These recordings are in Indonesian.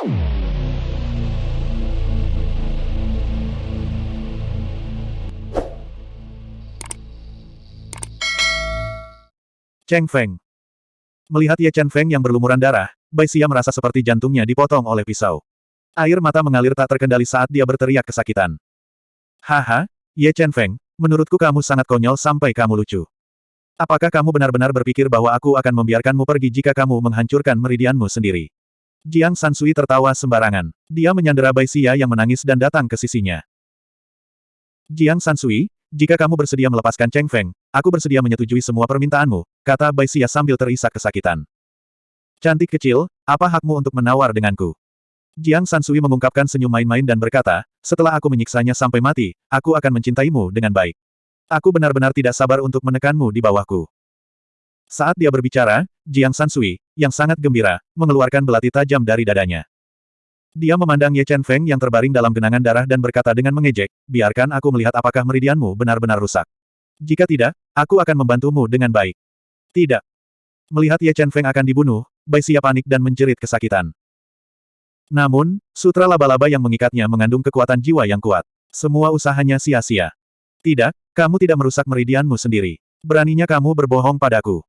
Cheng Feng. Melihat Ye Chen Feng yang berlumuran darah, Bai Xia merasa seperti jantungnya dipotong oleh pisau. Air mata mengalir tak terkendali saat dia berteriak kesakitan. Haha, Ye Chen Feng, menurutku kamu sangat konyol sampai kamu lucu. Apakah kamu benar-benar berpikir bahwa aku akan membiarkanmu pergi jika kamu menghancurkan meridianmu sendiri? Jiang Sansui tertawa sembarangan. Dia menyandera Bai Xia yang menangis dan datang ke sisinya. Jiang Sansui, jika kamu bersedia melepaskan Cheng Feng, aku bersedia menyetujui semua permintaanmu, kata Bai Xia sambil terisak kesakitan. Cantik kecil, apa hakmu untuk menawar denganku? Jiang Sansui mengungkapkan senyum main-main dan berkata, setelah aku menyiksanya sampai mati, aku akan mencintaimu dengan baik. Aku benar-benar tidak sabar untuk menekanmu di bawahku. Saat dia berbicara, Jiang Sansui, yang sangat gembira, mengeluarkan belati tajam dari dadanya. Dia memandang Ye Chen Feng yang terbaring dalam genangan darah dan berkata dengan mengejek, biarkan aku melihat apakah meridianmu benar-benar rusak. Jika tidak, aku akan membantumu dengan baik. Tidak. Melihat Ye Chen Feng akan dibunuh, Bai Xia panik dan menjerit kesakitan. Namun, sutra laba-laba yang mengikatnya mengandung kekuatan jiwa yang kuat. Semua usahanya sia-sia. Tidak, kamu tidak merusak meridianmu sendiri. Beraninya kamu berbohong padaku.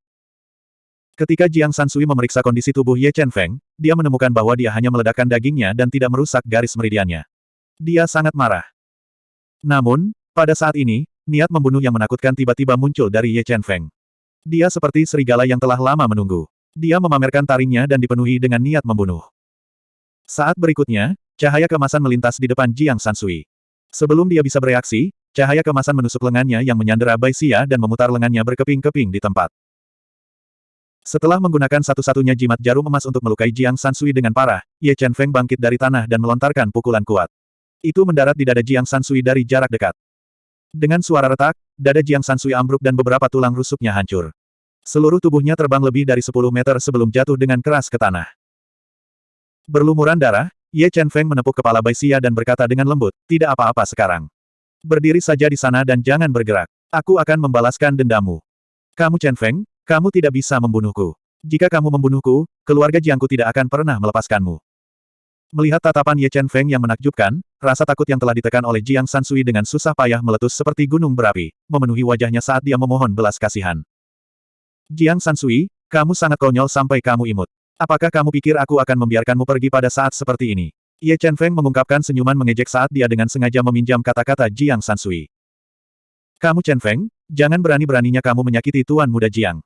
Ketika Jiang Sansui memeriksa kondisi tubuh Ye Chen Feng, dia menemukan bahwa dia hanya meledakkan dagingnya dan tidak merusak garis meridiannya. Dia sangat marah. Namun, pada saat ini, niat membunuh yang menakutkan tiba-tiba muncul dari Ye Chen Feng. Dia seperti serigala yang telah lama menunggu. Dia memamerkan taringnya dan dipenuhi dengan niat membunuh. Saat berikutnya, cahaya kemasan melintas di depan Jiang Sansui. Sebelum dia bisa bereaksi, cahaya kemasan menusuk lengannya yang menyandera Bai Xia dan memutar lengannya berkeping-keping di tempat. Setelah menggunakan satu-satunya jimat jarum emas untuk melukai Jiang Sansui dengan parah, Ye Chen Feng bangkit dari tanah dan melontarkan pukulan kuat. Itu mendarat di dada Jiang Sansui dari jarak dekat. Dengan suara retak, dada Jiang Sansui ambruk dan beberapa tulang rusuknya hancur. Seluruh tubuhnya terbang lebih dari 10 meter sebelum jatuh dengan keras ke tanah. Berlumuran darah, Ye Chen Feng menepuk kepala Bai Xia dan berkata dengan lembut, tidak apa-apa sekarang. Berdiri saja di sana dan jangan bergerak. Aku akan membalaskan dendamu. Kamu Chen Feng, kamu tidak bisa membunuhku. Jika kamu membunuhku, keluarga Jiangku tidak akan pernah melepaskanmu. Melihat tatapan Ye Chen Feng yang menakjubkan, rasa takut yang telah ditekan oleh Jiang Sansui dengan susah payah meletus seperti gunung berapi, memenuhi wajahnya saat dia memohon belas kasihan. Jiang Sansui, kamu sangat konyol sampai kamu imut. Apakah kamu pikir aku akan membiarkanmu pergi pada saat seperti ini? Ye Chen Feng mengungkapkan senyuman mengejek saat dia dengan sengaja meminjam kata-kata Jiang Sansui. Kamu Chen Feng, jangan berani-beraninya kamu menyakiti Tuan Muda Jiang.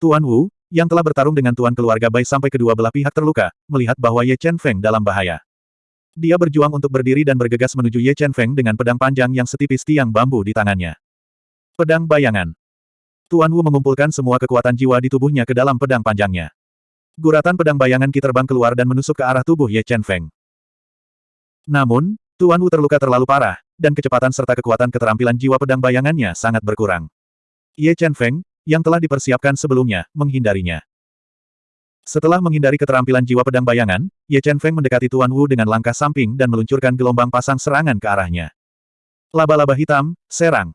Tuan Wu, yang telah bertarung dengan Tuan keluarga Bai sampai kedua belah pihak terluka, melihat bahwa Ye Chen Feng dalam bahaya. Dia berjuang untuk berdiri dan bergegas menuju Ye Chen Feng dengan pedang panjang yang setipis tiang bambu di tangannya. Pedang bayangan. Tuan Wu mengumpulkan semua kekuatan jiwa di tubuhnya ke dalam pedang panjangnya. Guratan pedang bayangan Ki terbang keluar dan menusuk ke arah tubuh Ye Chen Feng. Namun, Tuan Wu terluka terlalu parah, dan kecepatan serta kekuatan keterampilan jiwa pedang bayangannya sangat berkurang. Ye Chen Feng, yang telah dipersiapkan sebelumnya, menghindarinya. Setelah menghindari keterampilan jiwa pedang bayangan, Ye Chen Feng mendekati Tuan Wu dengan langkah samping dan meluncurkan gelombang pasang serangan ke arahnya. Laba-laba hitam, serang.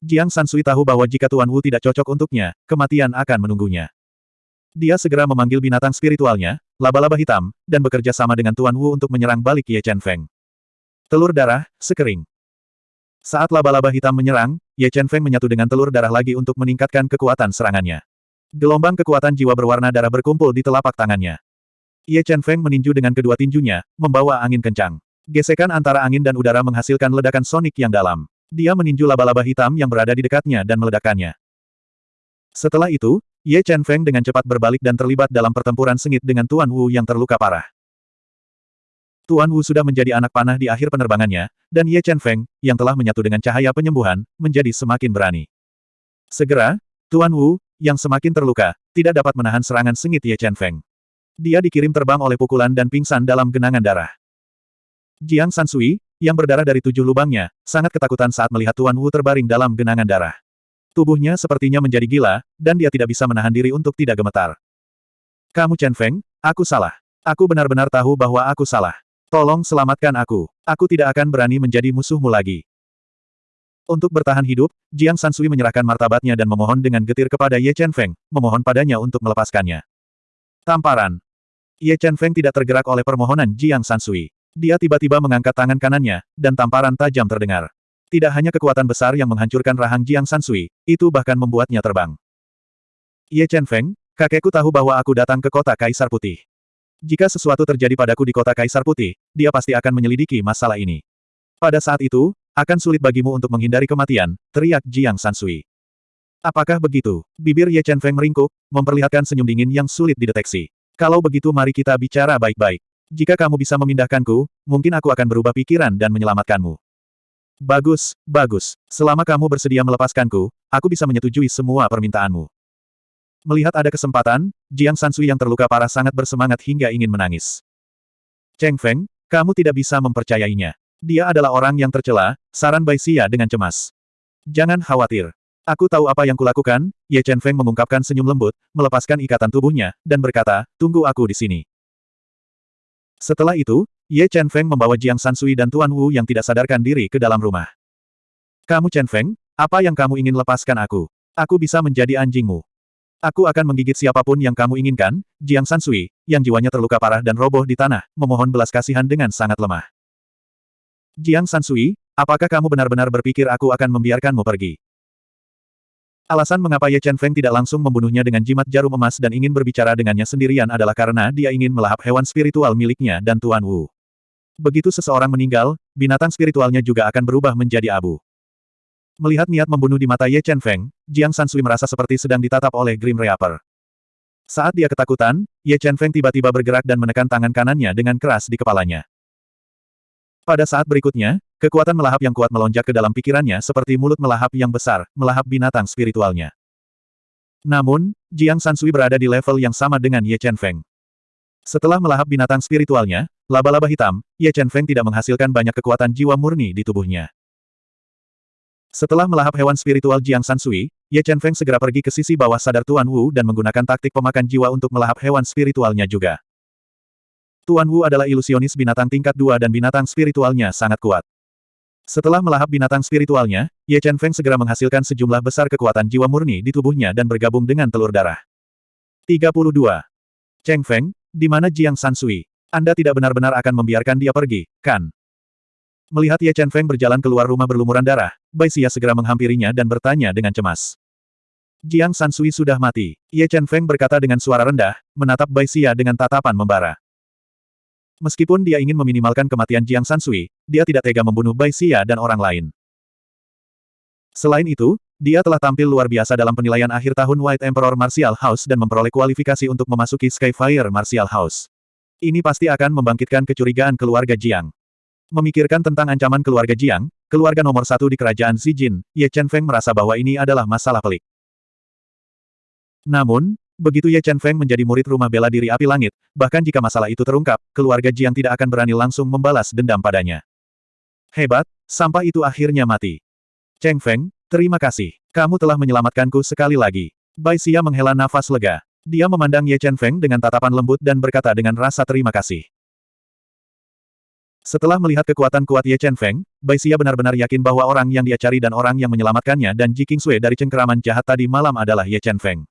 Jiang Sansui tahu bahwa jika Tuan Wu tidak cocok untuknya, kematian akan menunggunya. Dia segera memanggil binatang spiritualnya, laba-laba hitam, dan bekerja sama dengan Tuan Wu untuk menyerang balik Ye Chen Feng. Telur darah, sekering. Saat laba-laba hitam menyerang, Ye Chen Feng menyatu dengan telur darah lagi untuk meningkatkan kekuatan serangannya. Gelombang kekuatan jiwa berwarna darah berkumpul di telapak tangannya. Ye Chen Feng meninju dengan kedua tinjunya, membawa angin kencang. Gesekan antara angin dan udara menghasilkan ledakan sonik yang dalam. Dia meninju laba-laba hitam yang berada di dekatnya dan meledakkannya. Setelah itu, Ye Chen Feng dengan cepat berbalik dan terlibat dalam pertempuran sengit dengan Tuan Wu yang terluka parah. Tuan Wu sudah menjadi anak panah di akhir penerbangannya, dan Ye Chen Feng, yang telah menyatu dengan cahaya penyembuhan, menjadi semakin berani. Segera, Tuan Wu, yang semakin terluka, tidak dapat menahan serangan sengit Ye Chen Feng. Dia dikirim terbang oleh pukulan dan pingsan dalam genangan darah. Jiang Sansui, yang berdarah dari tujuh lubangnya, sangat ketakutan saat melihat Tuan Wu terbaring dalam genangan darah. Tubuhnya sepertinya menjadi gila, dan dia tidak bisa menahan diri untuk tidak gemetar. Kamu Chen Feng, aku salah. Aku benar-benar tahu bahwa aku salah. Tolong selamatkan aku. Aku tidak akan berani menjadi musuhmu lagi. Untuk bertahan hidup, Jiang Sansui menyerahkan martabatnya dan memohon dengan getir kepada Ye Chen Feng, memohon padanya untuk melepaskannya. Tamparan. Ye Chen Feng tidak tergerak oleh permohonan Jiang Sansui. Dia tiba-tiba mengangkat tangan kanannya, dan tamparan tajam terdengar. Tidak hanya kekuatan besar yang menghancurkan rahang Jiang Sansui, itu bahkan membuatnya terbang. Ye Chen Feng, kakekku tahu bahwa aku datang ke kota Kaisar Putih. Jika sesuatu terjadi padaku di kota Kaisar Putih, dia pasti akan menyelidiki masalah ini. Pada saat itu, akan sulit bagimu untuk menghindari kematian, teriak Jiang Sansui. Apakah begitu? Bibir Ye Chen Feng meringkuk, memperlihatkan senyum dingin yang sulit dideteksi. Kalau begitu mari kita bicara baik-baik. Jika kamu bisa memindahkanku, mungkin aku akan berubah pikiran dan menyelamatkanmu. Bagus, bagus. Selama kamu bersedia melepaskanku, aku bisa menyetujui semua permintaanmu. Melihat ada kesempatan, Jiang Sansui yang terluka parah sangat bersemangat hingga ingin menangis. Cheng Feng, kamu tidak bisa mempercayainya. Dia adalah orang yang tercela, saran Bai Xia dengan cemas. Jangan khawatir. Aku tahu apa yang kulakukan, Ye Chen Feng mengungkapkan senyum lembut, melepaskan ikatan tubuhnya, dan berkata, tunggu aku di sini. Setelah itu, Ye Chen Feng membawa Jiang Sansui dan Tuan Wu yang tidak sadarkan diri ke dalam rumah. Kamu Chen Feng, apa yang kamu ingin lepaskan aku? Aku bisa menjadi anjingmu. Aku akan menggigit siapa pun yang kamu inginkan, Jiang Sansui, yang jiwanya terluka parah dan roboh di tanah, memohon belas kasihan dengan sangat lemah. Jiang Sansui, apakah kamu benar-benar berpikir aku akan membiarkanmu pergi? Alasan mengapa Ye Chen Feng tidak langsung membunuhnya dengan jimat jarum emas dan ingin berbicara dengannya sendirian adalah karena dia ingin melahap hewan spiritual miliknya dan Tuan Wu. Begitu seseorang meninggal, binatang spiritualnya juga akan berubah menjadi abu. Melihat niat membunuh di mata Ye Chen Feng, Jiang Sansui merasa seperti sedang ditatap oleh Grim Reaper. Saat dia ketakutan, Ye Chen Feng tiba-tiba bergerak dan menekan tangan kanannya dengan keras di kepalanya. Pada saat berikutnya, Kekuatan melahap yang kuat melonjak ke dalam pikirannya seperti mulut melahap yang besar, melahap binatang spiritualnya. Namun, Jiang Sansui berada di level yang sama dengan Ye Chen Feng. Setelah melahap binatang spiritualnya, laba-laba hitam, Ye Chen Feng tidak menghasilkan banyak kekuatan jiwa murni di tubuhnya. Setelah melahap hewan spiritual Jiang Sansui, Ye Chen Feng segera pergi ke sisi bawah sadar Tuan Wu dan menggunakan taktik pemakan jiwa untuk melahap hewan spiritualnya juga. Tuan Wu adalah ilusionis binatang tingkat dua dan binatang spiritualnya sangat kuat. Setelah melahap binatang spiritualnya, Ye Chen Feng segera menghasilkan sejumlah besar kekuatan jiwa murni di tubuhnya dan bergabung dengan telur darah. 32. Cheng Feng, di mana Jiang Sansui? Anda tidak benar-benar akan membiarkan dia pergi, kan? Melihat Ye Chen Feng berjalan keluar rumah berlumuran darah, Bai Xia segera menghampirinya dan bertanya dengan cemas. Jiang Sansui sudah mati. Ye Chen Feng berkata dengan suara rendah, menatap Bai Xia dengan tatapan membara. Meskipun dia ingin meminimalkan kematian Jiang Sansui, dia tidak tega membunuh Bai Xia dan orang lain. Selain itu, dia telah tampil luar biasa dalam penilaian akhir tahun White Emperor Martial House dan memperoleh kualifikasi untuk memasuki Skyfire Martial House. Ini pasti akan membangkitkan kecurigaan keluarga Jiang. Memikirkan tentang ancaman keluarga Jiang, keluarga nomor satu di kerajaan Zijin, Ye Chen Feng merasa bahwa ini adalah masalah pelik. Namun, Begitu Ye Chen Feng menjadi murid rumah bela diri api langit, bahkan jika masalah itu terungkap, keluarga Jiang tidak akan berani langsung membalas dendam padanya. Hebat, sampah itu akhirnya mati. Cheng Feng, terima kasih. Kamu telah menyelamatkanku sekali lagi. Bai Xia menghela nafas lega. Dia memandang Ye Chen Feng dengan tatapan lembut dan berkata dengan rasa terima kasih. Setelah melihat kekuatan kuat Ye Chen Feng, Bai Xia benar-benar yakin bahwa orang yang dia cari dan orang yang menyelamatkannya dan Ji Sui dari cengkeraman jahat tadi malam adalah Ye Chen Feng.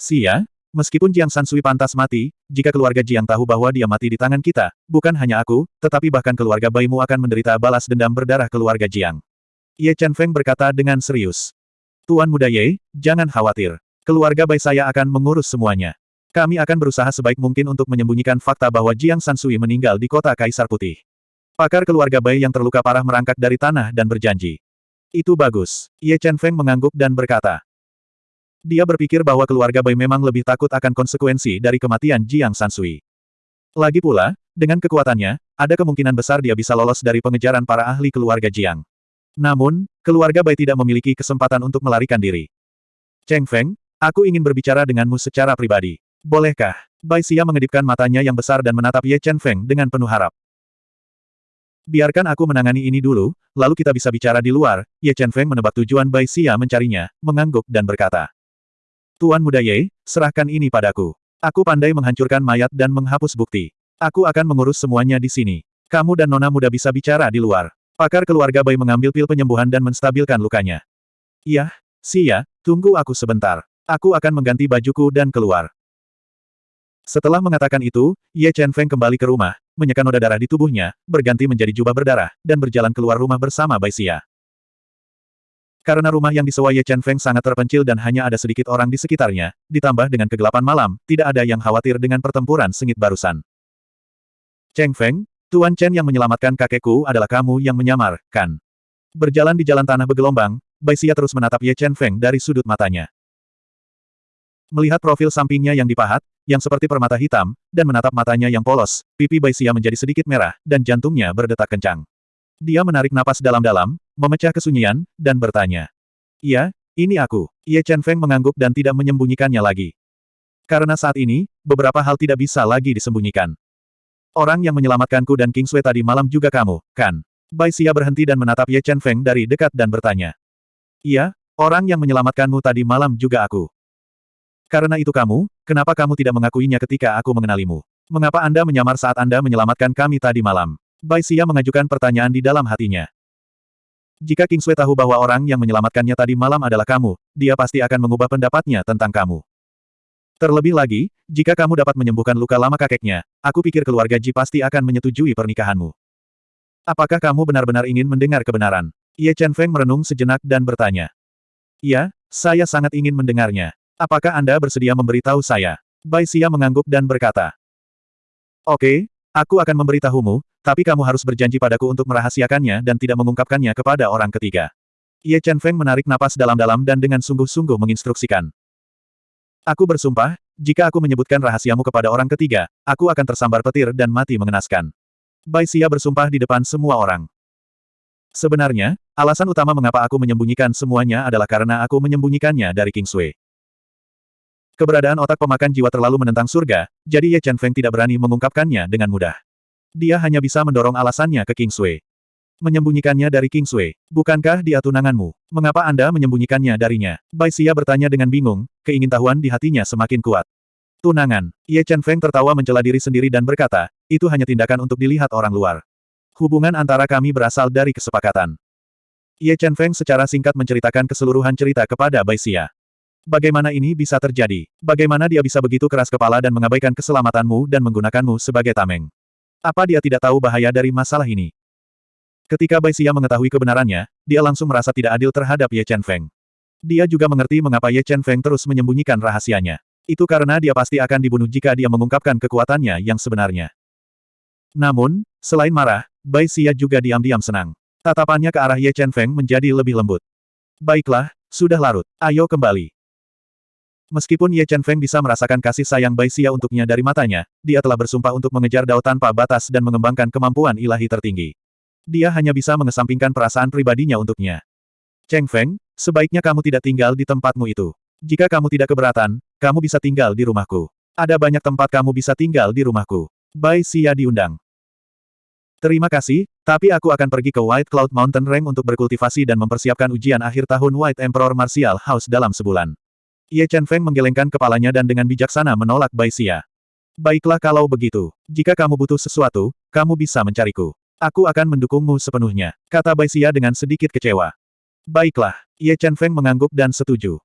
Sia, meskipun Jiang Sansui pantas mati, jika keluarga Jiang tahu bahwa dia mati di tangan kita, bukan hanya aku, tetapi bahkan keluarga Baimu akan menderita balas dendam berdarah keluarga Jiang. Ye Chen Feng berkata dengan serius. Tuan Muda Ye, jangan khawatir. Keluarga Bai saya akan mengurus semuanya. Kami akan berusaha sebaik mungkin untuk menyembunyikan fakta bahwa Jiang Sansui meninggal di kota Kaisar Putih. Pakar keluarga Bai yang terluka parah merangkak dari tanah dan berjanji. Itu bagus. Ye Chen Feng mengangguk dan berkata. Dia berpikir bahwa keluarga Bai memang lebih takut akan konsekuensi dari kematian Jiang Sansui. Lagi pula, dengan kekuatannya, ada kemungkinan besar dia bisa lolos dari pengejaran para ahli keluarga Jiang. Namun, keluarga Bai tidak memiliki kesempatan untuk melarikan diri. Cheng Feng, aku ingin berbicara denganmu secara pribadi. Bolehkah? Bai Xia mengedipkan matanya yang besar dan menatap Ye Chen Feng dengan penuh harap. Biarkan aku menangani ini dulu, lalu kita bisa bicara di luar. Ye Chen Feng menebak tujuan Bai Xia mencarinya, mengangguk dan berkata. Tuan Muda Ye, serahkan ini padaku. Aku pandai menghancurkan mayat dan menghapus bukti. Aku akan mengurus semuanya di sini. Kamu dan Nona Muda bisa bicara di luar. Pakar keluarga Bai mengambil pil penyembuhan dan menstabilkan lukanya. Iya, Sia, tunggu aku sebentar. Aku akan mengganti bajuku dan keluar. Setelah mengatakan itu, Ye Chen Feng kembali ke rumah, menyeka noda darah di tubuhnya, berganti menjadi jubah berdarah, dan berjalan keluar rumah bersama Bai Xia. Karena rumah yang disewa Ye Chen Feng sangat terpencil dan hanya ada sedikit orang di sekitarnya, ditambah dengan kegelapan malam, tidak ada yang khawatir dengan pertempuran sengit barusan. Cheng Feng, Tuan Chen yang menyelamatkan kakekku adalah kamu yang menyamar, kan? Berjalan di jalan tanah bergelombang, Bai Xia terus menatap Ye Chen Feng dari sudut matanya. Melihat profil sampingnya yang dipahat, yang seperti permata hitam, dan menatap matanya yang polos, pipi Baisia menjadi sedikit merah, dan jantungnya berdetak kencang. Dia menarik napas dalam-dalam, memecah kesunyian, dan bertanya. Iya, ini aku. Ye Chen Feng mengangguk dan tidak menyembunyikannya lagi. Karena saat ini, beberapa hal tidak bisa lagi disembunyikan. Orang yang menyelamatkanku dan King Sui tadi malam juga kamu, kan? Bai Xia berhenti dan menatap Ye Chen Feng dari dekat dan bertanya. Iya, orang yang menyelamatkanmu tadi malam juga aku. Karena itu kamu, kenapa kamu tidak mengakuinya ketika aku mengenalimu? Mengapa Anda menyamar saat Anda menyelamatkan kami tadi malam? Bai Xia mengajukan pertanyaan di dalam hatinya. Jika King Sui tahu bahwa orang yang menyelamatkannya tadi malam adalah kamu, dia pasti akan mengubah pendapatnya tentang kamu. Terlebih lagi, jika kamu dapat menyembuhkan luka lama kakeknya, aku pikir keluarga Ji pasti akan menyetujui pernikahanmu. Apakah kamu benar-benar ingin mendengar kebenaran? Ye Chen Feng merenung sejenak dan bertanya. Iya, saya sangat ingin mendengarnya. Apakah Anda bersedia memberitahu saya? Bai Xia mengangguk dan berkata. Oke, aku akan memberitahumu, tapi kamu harus berjanji padaku untuk merahasiakannya dan tidak mengungkapkannya kepada orang ketiga. Ye Chen Feng menarik napas dalam-dalam dan dengan sungguh-sungguh menginstruksikan. Aku bersumpah, jika aku menyebutkan rahasiamu kepada orang ketiga, aku akan tersambar petir dan mati mengenaskan. Bai Xia bersumpah di depan semua orang. Sebenarnya, alasan utama mengapa aku menyembunyikan semuanya adalah karena aku menyembunyikannya dari King Sui. Keberadaan otak pemakan jiwa terlalu menentang surga, jadi Ye Chen Feng tidak berani mengungkapkannya dengan mudah. Dia hanya bisa mendorong alasannya ke King Sui. Menyembunyikannya dari King Sui. Bukankah dia tunanganmu? Mengapa Anda menyembunyikannya darinya? Bai Xia bertanya dengan bingung, keingintahuan di hatinya semakin kuat. Tunangan. Ye Chen Feng tertawa mencela diri sendiri dan berkata, itu hanya tindakan untuk dilihat orang luar. Hubungan antara kami berasal dari kesepakatan. Ye Chen Feng secara singkat menceritakan keseluruhan cerita kepada Bai Xia. Bagaimana ini bisa terjadi? Bagaimana dia bisa begitu keras kepala dan mengabaikan keselamatanmu dan menggunakanmu sebagai tameng? Apa dia tidak tahu bahaya dari masalah ini? Ketika Bai Xia mengetahui kebenarannya, dia langsung merasa tidak adil terhadap Ye Chen Feng. Dia juga mengerti mengapa Ye Chen Feng terus menyembunyikan rahasianya. Itu karena dia pasti akan dibunuh jika dia mengungkapkan kekuatannya yang sebenarnya. Namun, selain marah, Bai Xia juga diam-diam senang. Tatapannya ke arah Ye Chen Feng menjadi lebih lembut. Baiklah, sudah larut. Ayo kembali. Meskipun Ye Chen Feng bisa merasakan kasih sayang Bai Xia untuknya dari matanya, dia telah bersumpah untuk mengejar Dao tanpa batas dan mengembangkan kemampuan ilahi tertinggi. Dia hanya bisa mengesampingkan perasaan pribadinya untuknya. Cheng Feng, sebaiknya kamu tidak tinggal di tempatmu itu. Jika kamu tidak keberatan, kamu bisa tinggal di rumahku. Ada banyak tempat kamu bisa tinggal di rumahku. Bai Xia diundang. Terima kasih, tapi aku akan pergi ke White Cloud Mountain Range untuk berkultivasi dan mempersiapkan ujian akhir tahun White Emperor Martial House dalam sebulan. Ye Chen Feng menggelengkan kepalanya dan dengan bijaksana menolak Bai Xia. Baiklah kalau begitu. Jika kamu butuh sesuatu, kamu bisa mencariku. Aku akan mendukungmu sepenuhnya, kata Bai Xia dengan sedikit kecewa. Baiklah, Ye Chen Feng mengangguk dan setuju.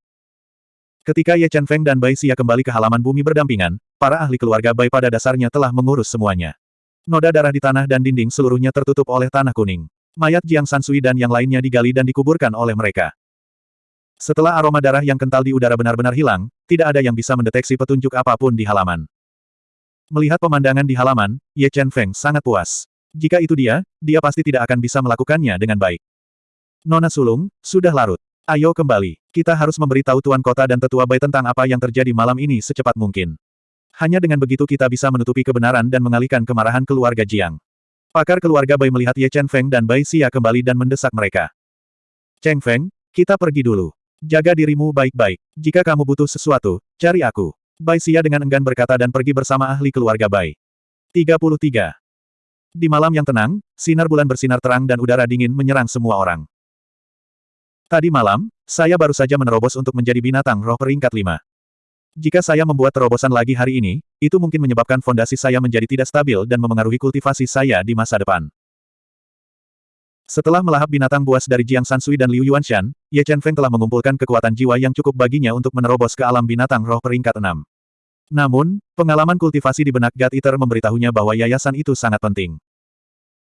Ketika Ye Chen Feng dan Bai Xia kembali ke halaman bumi berdampingan, para ahli keluarga Bai pada dasarnya telah mengurus semuanya. Noda darah di tanah dan dinding seluruhnya tertutup oleh tanah kuning. Mayat Jiang Sansui dan yang lainnya digali dan dikuburkan oleh mereka. Setelah aroma darah yang kental di udara benar-benar hilang, tidak ada yang bisa mendeteksi petunjuk apa pun di halaman. Melihat pemandangan di halaman, Ye Chen Feng sangat puas. Jika itu dia, dia pasti tidak akan bisa melakukannya dengan baik. Nona Sulung, sudah larut. Ayo kembali. Kita harus memberitahu Tuan Kota dan Tetua Bai tentang apa yang terjadi malam ini secepat mungkin. Hanya dengan begitu kita bisa menutupi kebenaran dan mengalihkan kemarahan keluarga Jiang. Pakar keluarga Bai melihat Ye Chen Feng dan Bai Xia kembali dan mendesak mereka. Cheng Feng, kita pergi dulu. Jaga dirimu baik-baik. Jika kamu butuh sesuatu, cari aku. Bai Xia dengan enggan berkata dan pergi bersama ahli keluarga Bai. 33. Di malam yang tenang, sinar bulan bersinar terang dan udara dingin menyerang semua orang. Tadi malam, saya baru saja menerobos untuk menjadi binatang roh peringkat 5. Jika saya membuat terobosan lagi hari ini, itu mungkin menyebabkan fondasi saya menjadi tidak stabil dan memengaruhi kultivasi saya di masa depan. Setelah melahap binatang buas dari Jiang Sansui dan Liu Yuanshan, Ye Chen Feng telah mengumpulkan kekuatan jiwa yang cukup baginya untuk menerobos ke alam binatang roh peringkat enam. Namun, pengalaman kultivasi di benak God Eater memberitahunya bahwa yayasan itu sangat penting.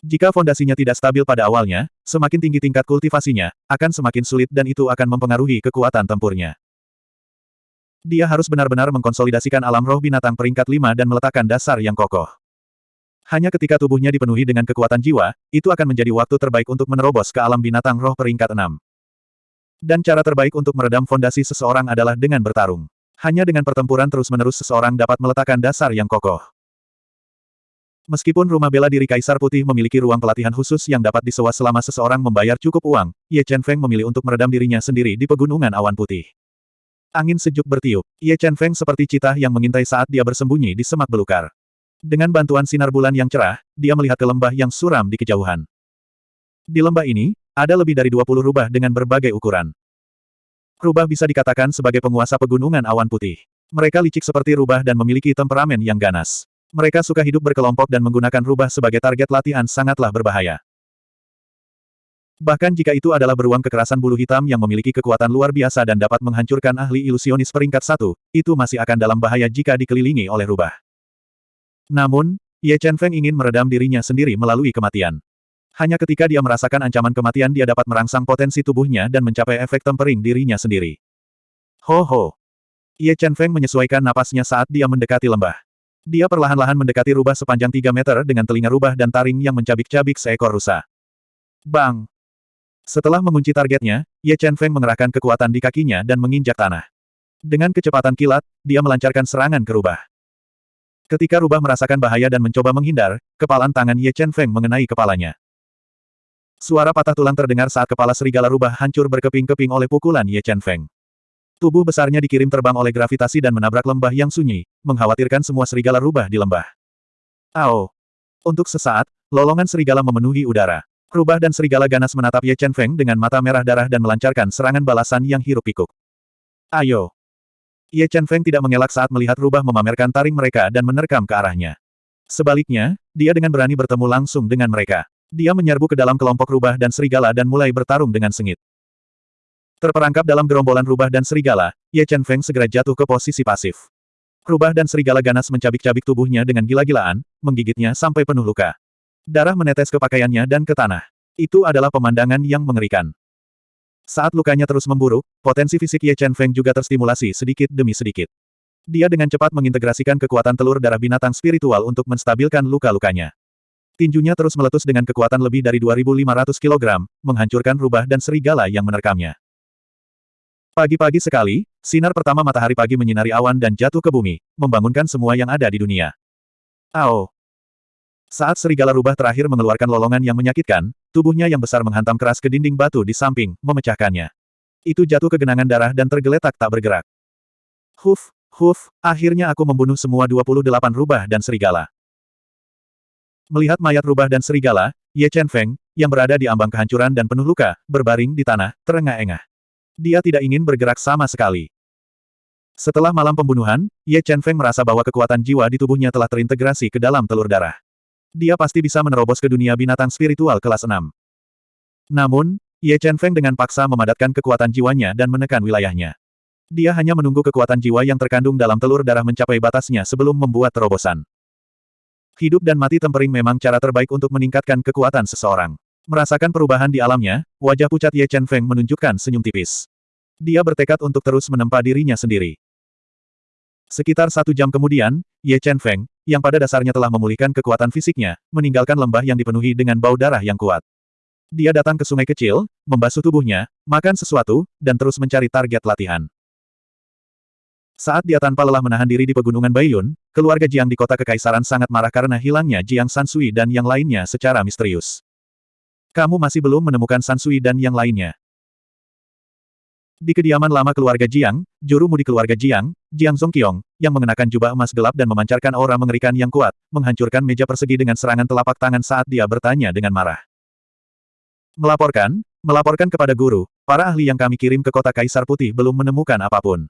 Jika fondasinya tidak stabil pada awalnya, semakin tinggi tingkat kultivasinya, akan semakin sulit dan itu akan mempengaruhi kekuatan tempurnya. Dia harus benar-benar mengkonsolidasikan alam roh binatang peringkat 5 dan meletakkan dasar yang kokoh. Hanya ketika tubuhnya dipenuhi dengan kekuatan jiwa, itu akan menjadi waktu terbaik untuk menerobos ke alam binatang roh peringkat 6. Dan cara terbaik untuk meredam fondasi seseorang adalah dengan bertarung. Hanya dengan pertempuran terus-menerus seseorang dapat meletakkan dasar yang kokoh. Meskipun rumah bela diri Kaisar Putih memiliki ruang pelatihan khusus yang dapat disewa selama seseorang membayar cukup uang, Ye Chen Feng memilih untuk meredam dirinya sendiri di pegunungan awan putih. Angin sejuk bertiup. Ye Chen Feng seperti citah yang mengintai saat dia bersembunyi di semak belukar. Dengan bantuan sinar bulan yang cerah, dia melihat ke lembah yang suram di kejauhan. Di lembah ini, ada lebih dari 20 rubah dengan berbagai ukuran. Rubah bisa dikatakan sebagai penguasa pegunungan awan putih. Mereka licik seperti rubah dan memiliki temperamen yang ganas. Mereka suka hidup berkelompok dan menggunakan rubah sebagai target latihan sangatlah berbahaya. Bahkan jika itu adalah beruang kekerasan bulu hitam yang memiliki kekuatan luar biasa dan dapat menghancurkan ahli ilusionis peringkat satu, itu masih akan dalam bahaya jika dikelilingi oleh rubah. Namun, Ye Chen Feng ingin meredam dirinya sendiri melalui kematian. Hanya ketika dia merasakan ancaman kematian dia dapat merangsang potensi tubuhnya dan mencapai efek tempering dirinya sendiri. Ho ho! Ye Chen Feng menyesuaikan napasnya saat dia mendekati lembah. Dia perlahan-lahan mendekati rubah sepanjang 3 meter dengan telinga rubah dan taring yang mencabik-cabik seekor rusa. Bang! Setelah mengunci targetnya, Ye Chen Feng mengerahkan kekuatan di kakinya dan menginjak tanah. Dengan kecepatan kilat, dia melancarkan serangan ke rubah. Ketika rubah merasakan bahaya dan mencoba menghindar, kepalan tangan Ye Chen Feng mengenai kepalanya. Suara patah tulang terdengar saat kepala serigala rubah hancur berkeping-keping oleh pukulan Ye Chen Feng. Tubuh besarnya dikirim terbang oleh gravitasi dan menabrak lembah yang sunyi, mengkhawatirkan semua serigala rubah di lembah. Ao! Untuk sesaat, lolongan serigala memenuhi udara. Rubah dan serigala ganas menatap Ye Chen Feng dengan mata merah darah dan melancarkan serangan balasan yang hiruk-pikuk. Ayo! Ye Chen Feng tidak mengelak saat melihat rubah memamerkan taring mereka dan menerkam ke arahnya. Sebaliknya, dia dengan berani bertemu langsung dengan mereka. Dia menyerbu ke dalam kelompok rubah dan serigala dan mulai bertarung dengan sengit. Terperangkap dalam gerombolan rubah dan serigala, Ye Chen Feng segera jatuh ke posisi pasif. Rubah dan serigala ganas mencabik-cabik tubuhnya dengan gila-gilaan, menggigitnya sampai penuh luka. Darah menetes ke pakaiannya dan ke tanah. Itu adalah pemandangan yang mengerikan. Saat lukanya terus memburuk, potensi fisik Ye Chen Feng juga terstimulasi sedikit demi sedikit. Dia dengan cepat mengintegrasikan kekuatan telur darah binatang spiritual untuk menstabilkan luka-lukanya. Tinjunya terus meletus dengan kekuatan lebih dari 2.500 kg, menghancurkan rubah dan serigala yang menerkamnya. Pagi-pagi sekali, sinar pertama matahari pagi menyinari awan dan jatuh ke bumi, membangunkan semua yang ada di dunia. Ao! Saat serigala rubah terakhir mengeluarkan lolongan yang menyakitkan, tubuhnya yang besar menghantam keras ke dinding batu di samping, memecahkannya. Itu jatuh ke genangan darah dan tergeletak tak bergerak. Huf, huf, akhirnya aku membunuh semua 28 rubah dan serigala. Melihat mayat rubah dan serigala, Ye Chen Feng, yang berada di ambang kehancuran dan penuh luka, berbaring di tanah, terengah-engah. Dia tidak ingin bergerak sama sekali. Setelah malam pembunuhan, Ye Chen Feng merasa bahwa kekuatan jiwa di tubuhnya telah terintegrasi ke dalam telur darah. Dia pasti bisa menerobos ke dunia binatang spiritual kelas 6. Namun, Ye Chen Feng dengan paksa memadatkan kekuatan jiwanya dan menekan wilayahnya. Dia hanya menunggu kekuatan jiwa yang terkandung dalam telur darah mencapai batasnya sebelum membuat terobosan. Hidup dan mati tempering memang cara terbaik untuk meningkatkan kekuatan seseorang. Merasakan perubahan di alamnya, wajah pucat Ye Chen Feng menunjukkan senyum tipis. Dia bertekad untuk terus menempa dirinya sendiri. Sekitar satu jam kemudian, Ye Chen Feng, yang pada dasarnya telah memulihkan kekuatan fisiknya, meninggalkan lembah yang dipenuhi dengan bau darah yang kuat. Dia datang ke sungai kecil, membasuh tubuhnya, makan sesuatu, dan terus mencari target latihan. Saat dia tanpa lelah menahan diri di pegunungan Baiyun, keluarga Jiang di kota kekaisaran sangat marah karena hilangnya Jiang Sansui dan yang lainnya secara misterius. Kamu masih belum menemukan Sansui dan yang lainnya. Di kediaman lama keluarga Jiang, juru mudi keluarga Jiang, Jiang Zongqiong, yang mengenakan jubah emas gelap dan memancarkan aura mengerikan yang kuat, menghancurkan meja persegi dengan serangan telapak tangan saat dia bertanya dengan marah. Melaporkan, melaporkan kepada guru, para ahli yang kami kirim ke kota Kaisar Putih belum menemukan apa pun.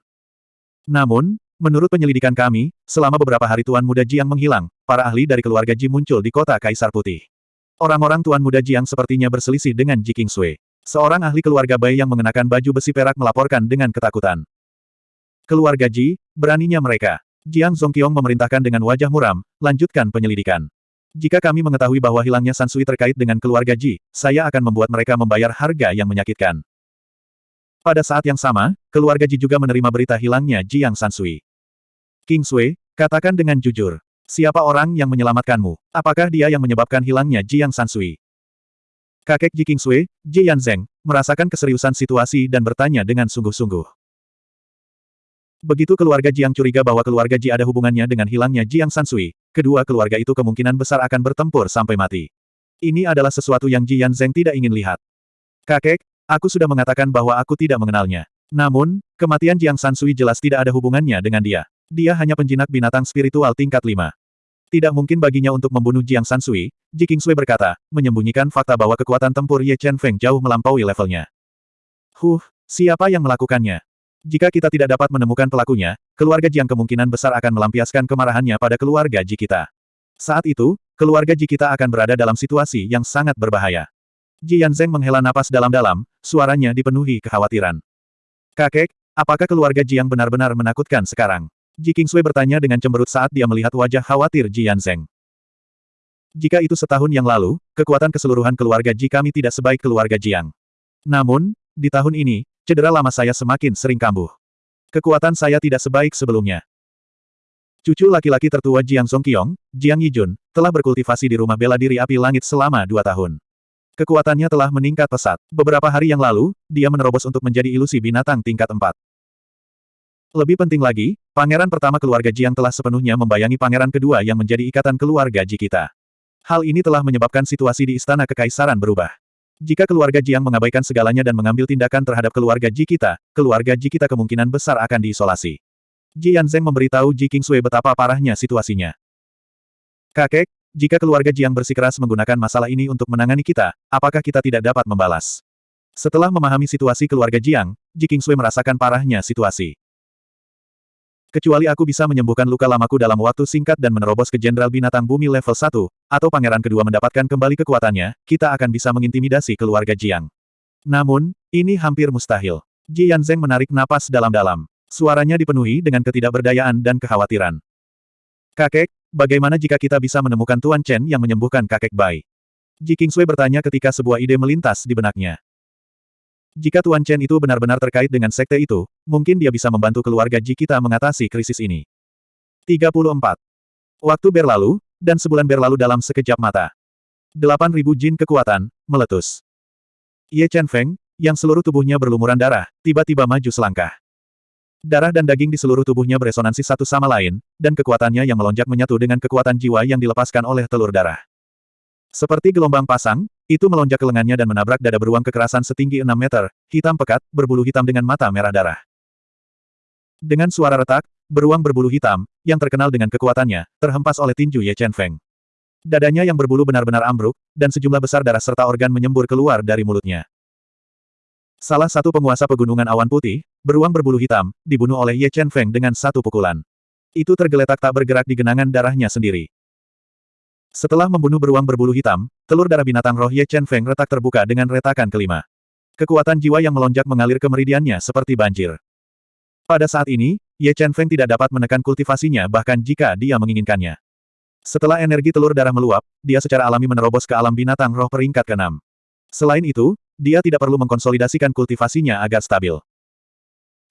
Namun, menurut penyelidikan kami, selama beberapa hari Tuan Muda Jiang menghilang, para ahli dari keluarga Ji muncul di kota Kaisar Putih. Orang-orang Tuan Muda Jiang sepertinya berselisih dengan Ji Kingsui. Seorang ahli keluarga Bai yang mengenakan baju besi perak melaporkan dengan ketakutan. Keluarga Ji, beraninya mereka. Jiang Zongqiong memerintahkan dengan wajah muram, lanjutkan penyelidikan. Jika kami mengetahui bahwa hilangnya Sansui terkait dengan keluarga Ji, saya akan membuat mereka membayar harga yang menyakitkan. Pada saat yang sama, keluarga Ji juga menerima berita hilangnya Jiang Sansui. King Sui, katakan dengan jujur. Siapa orang yang menyelamatkanmu? Apakah dia yang menyebabkan hilangnya Jiang Sansui? Kakek Ji King Sui, Ji Yanzeng, merasakan keseriusan situasi dan bertanya dengan sungguh-sungguh. Begitu keluarga Jiang curiga bahwa keluarga Ji ada hubungannya dengan hilangnya Jiang Sansui, kedua keluarga itu kemungkinan besar akan bertempur sampai mati. Ini adalah sesuatu yang Ji Yanzeng tidak ingin lihat. Kakek, aku sudah mengatakan bahwa aku tidak mengenalnya. Namun, kematian Jiang Sansui jelas tidak ada hubungannya dengan dia. Dia hanya penjinak binatang spiritual tingkat lima. Tidak mungkin baginya untuk membunuh Jiang Sansui, Ji Kingsui berkata, menyembunyikan fakta bahwa kekuatan tempur Ye Chen Feng jauh melampaui levelnya. Huh, siapa yang melakukannya? Jika kita tidak dapat menemukan pelakunya, keluarga Jiang kemungkinan besar akan melampiaskan kemarahannya pada keluarga Ji kita. Saat itu, keluarga Ji kita akan berada dalam situasi yang sangat berbahaya. Ji Yanzeng menghela napas dalam-dalam, suaranya dipenuhi kekhawatiran. Kakek, apakah keluarga Jiang benar-benar menakutkan sekarang? Ji Kingsui bertanya dengan cemberut saat dia melihat wajah khawatir Ji Yanzeng. Jika itu setahun yang lalu, kekuatan keseluruhan keluarga Ji kami tidak sebaik keluarga Jiang. Namun, di tahun ini, Cedera lama saya semakin sering kambuh. Kekuatan saya tidak sebaik sebelumnya. Cucu laki-laki tertua Jiang Songqiong, Jiang Yijun, telah berkultivasi di rumah bela diri api langit selama dua tahun. Kekuatannya telah meningkat pesat. Beberapa hari yang lalu, dia menerobos untuk menjadi ilusi binatang tingkat empat. Lebih penting lagi, pangeran pertama keluarga Jiang telah sepenuhnya membayangi pangeran kedua yang menjadi ikatan keluarga Ji kita. Hal ini telah menyebabkan situasi di Istana Kekaisaran berubah. Jika keluarga Jiang mengabaikan segalanya dan mengambil tindakan terhadap keluarga Ji kita, keluarga Ji kita kemungkinan besar akan diisolasi. Ji Yanzeng memberitahu Ji Kingsui betapa parahnya situasinya. Kakek, jika keluarga Jiang bersikeras menggunakan masalah ini untuk menangani kita, apakah kita tidak dapat membalas? Setelah memahami situasi keluarga Jiang, Ji Kingsui merasakan parahnya situasi. Kecuali aku bisa menyembuhkan luka lamaku dalam waktu singkat dan menerobos ke Jenderal Binatang Bumi level 1, atau Pangeran kedua mendapatkan kembali kekuatannya, kita akan bisa mengintimidasi keluarga Jiang. Namun, ini hampir mustahil. Ji Yanzeng menarik napas dalam-dalam. Suaranya dipenuhi dengan ketidakberdayaan dan kekhawatiran. Kakek, bagaimana jika kita bisa menemukan Tuan Chen yang menyembuhkan kakek Bai? Ji Kingsui bertanya ketika sebuah ide melintas di benaknya. Jika Tuan Chen itu benar-benar terkait dengan sekte itu, mungkin dia bisa membantu keluarga Ji kita mengatasi krisis ini. 34. Waktu berlalu, dan sebulan berlalu dalam sekejap mata. 8.000 jin kekuatan, meletus. Ye Chen Feng, yang seluruh tubuhnya berlumuran darah, tiba-tiba maju selangkah. Darah dan daging di seluruh tubuhnya beresonansi satu sama lain, dan kekuatannya yang melonjak menyatu dengan kekuatan jiwa yang dilepaskan oleh telur darah. Seperti gelombang pasang, itu melonjak ke lengannya dan menabrak dada beruang kekerasan setinggi 6 meter, hitam pekat, berbulu hitam dengan mata merah darah. Dengan suara retak, beruang berbulu hitam, yang terkenal dengan kekuatannya, terhempas oleh tinju Ye Chen Feng. Dadanya yang berbulu benar-benar ambruk, dan sejumlah besar darah serta organ menyembur keluar dari mulutnya. Salah satu penguasa pegunungan awan putih, beruang berbulu hitam, dibunuh oleh Ye Chen Feng dengan satu pukulan. Itu tergeletak tak bergerak di genangan darahnya sendiri. Setelah membunuh beruang berbulu hitam, telur darah binatang roh Ye Chen Feng retak terbuka dengan retakan kelima. Kekuatan jiwa yang melonjak mengalir ke meridiannya seperti banjir. Pada saat ini, Ye Chen Feng tidak dapat menekan kultivasinya bahkan jika dia menginginkannya. Setelah energi telur darah meluap, dia secara alami menerobos ke alam binatang roh peringkat ke-6. Selain itu, dia tidak perlu mengkonsolidasikan kultivasinya agar stabil.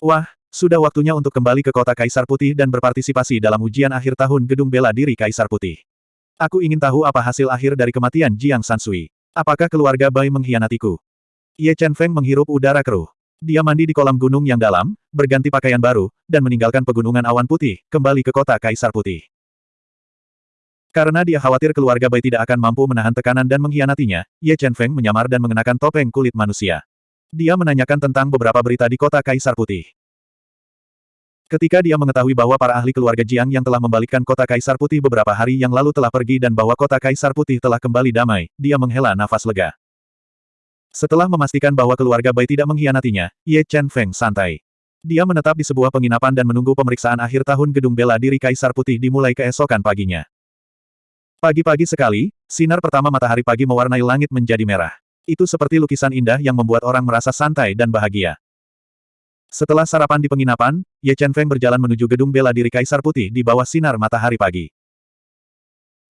Wah, sudah waktunya untuk kembali ke kota Kaisar Putih dan berpartisipasi dalam ujian akhir tahun Gedung Bela Diri Kaisar Putih. Aku ingin tahu apa hasil akhir dari kematian Jiang Sansui. Apakah keluarga Bai mengkhianatiku? Ye Chen Feng menghirup udara keruh. Dia mandi di kolam gunung yang dalam, berganti pakaian baru, dan meninggalkan pegunungan awan putih, kembali ke kota Kaisar Putih. Karena dia khawatir keluarga Bai tidak akan mampu menahan tekanan dan mengkhianatinya, Ye Chen Feng menyamar dan mengenakan topeng kulit manusia. Dia menanyakan tentang beberapa berita di kota Kaisar Putih. Ketika dia mengetahui bahwa para ahli keluarga Jiang yang telah membalikkan kota Kaisar Putih beberapa hari yang lalu telah pergi dan bahwa kota Kaisar Putih telah kembali damai, dia menghela nafas lega. Setelah memastikan bahwa keluarga Bai tidak mengkhianatinya, Ye Chen Feng santai. Dia menetap di sebuah penginapan dan menunggu pemeriksaan akhir tahun gedung bela diri Kaisar Putih dimulai keesokan paginya. Pagi-pagi sekali, sinar pertama matahari pagi mewarnai langit menjadi merah. Itu seperti lukisan indah yang membuat orang merasa santai dan bahagia. Setelah sarapan di penginapan, Ye Chen Feng berjalan menuju gedung bela diri Kaisar Putih di bawah sinar matahari pagi.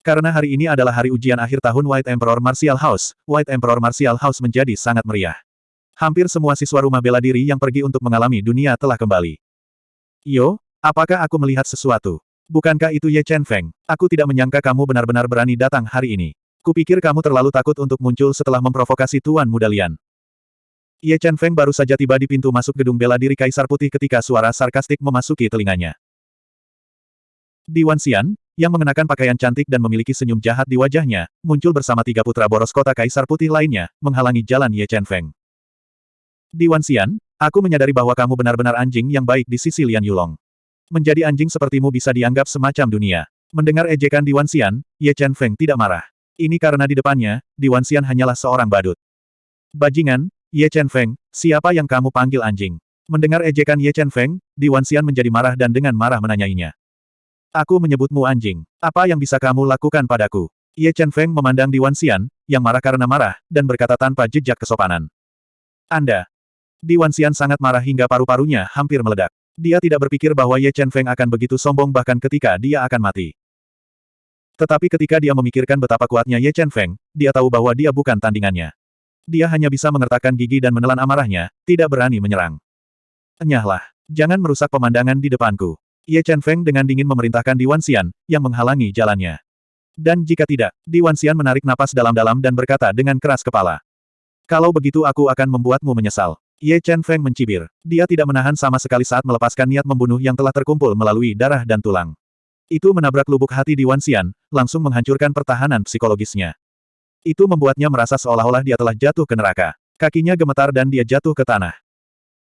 Karena hari ini adalah hari ujian akhir tahun White Emperor Martial House, White Emperor Martial House menjadi sangat meriah. Hampir semua siswa rumah bela diri yang pergi untuk mengalami dunia telah kembali. Yo, apakah aku melihat sesuatu? Bukankah itu Ye Chen Feng? Aku tidak menyangka kamu benar-benar berani datang hari ini. Kupikir kamu terlalu takut untuk muncul setelah memprovokasi Tuan Muda Lian. Ye Chen Feng baru saja tiba di pintu masuk gedung bela diri Kaisar Putih ketika suara sarkastik memasuki telinganya. Di Wan Xian, yang mengenakan pakaian cantik dan memiliki senyum jahat di wajahnya, muncul bersama tiga putra boros kota Kaisar Putih lainnya, menghalangi jalan Ye Chen Feng. Di Wan Xian, aku menyadari bahwa kamu benar-benar anjing yang baik di sisi Lian Yulong. Menjadi anjing sepertimu bisa dianggap semacam dunia. Mendengar ejekan di Wan Xian, Ye Chen Feng tidak marah. Ini karena di depannya, Di Wan Xian hanyalah seorang badut. Bajingan, Ye Chen Feng, siapa yang kamu panggil anjing? Mendengar ejekan Ye Chen Feng, Di Wanxian menjadi marah dan dengan marah menanyainya. Aku menyebutmu anjing. Apa yang bisa kamu lakukan padaku? Ye Chen Feng memandang Di Wanxian, yang marah karena marah, dan berkata tanpa jejak kesopanan. Anda. Di Wanxian sangat marah hingga paru-parunya hampir meledak. Dia tidak berpikir bahwa Ye Chen Feng akan begitu sombong bahkan ketika dia akan mati. Tetapi ketika dia memikirkan betapa kuatnya Ye Chen Feng, dia tahu bahwa dia bukan tandingannya. Dia hanya bisa mengertakkan gigi dan menelan amarahnya, tidak berani menyerang. Enyahlah. Jangan merusak pemandangan di depanku. Ye Chen Feng dengan dingin memerintahkan Di Wanxian, yang menghalangi jalannya. Dan jika tidak, Di Wanxian menarik napas dalam-dalam dan berkata dengan keras kepala. Kalau begitu aku akan membuatmu menyesal. Ye Chen Feng mencibir. Dia tidak menahan sama sekali saat melepaskan niat membunuh yang telah terkumpul melalui darah dan tulang. Itu menabrak lubuk hati Di Wanxian, langsung menghancurkan pertahanan psikologisnya. Itu membuatnya merasa seolah-olah dia telah jatuh ke neraka. Kakinya gemetar dan dia jatuh ke tanah.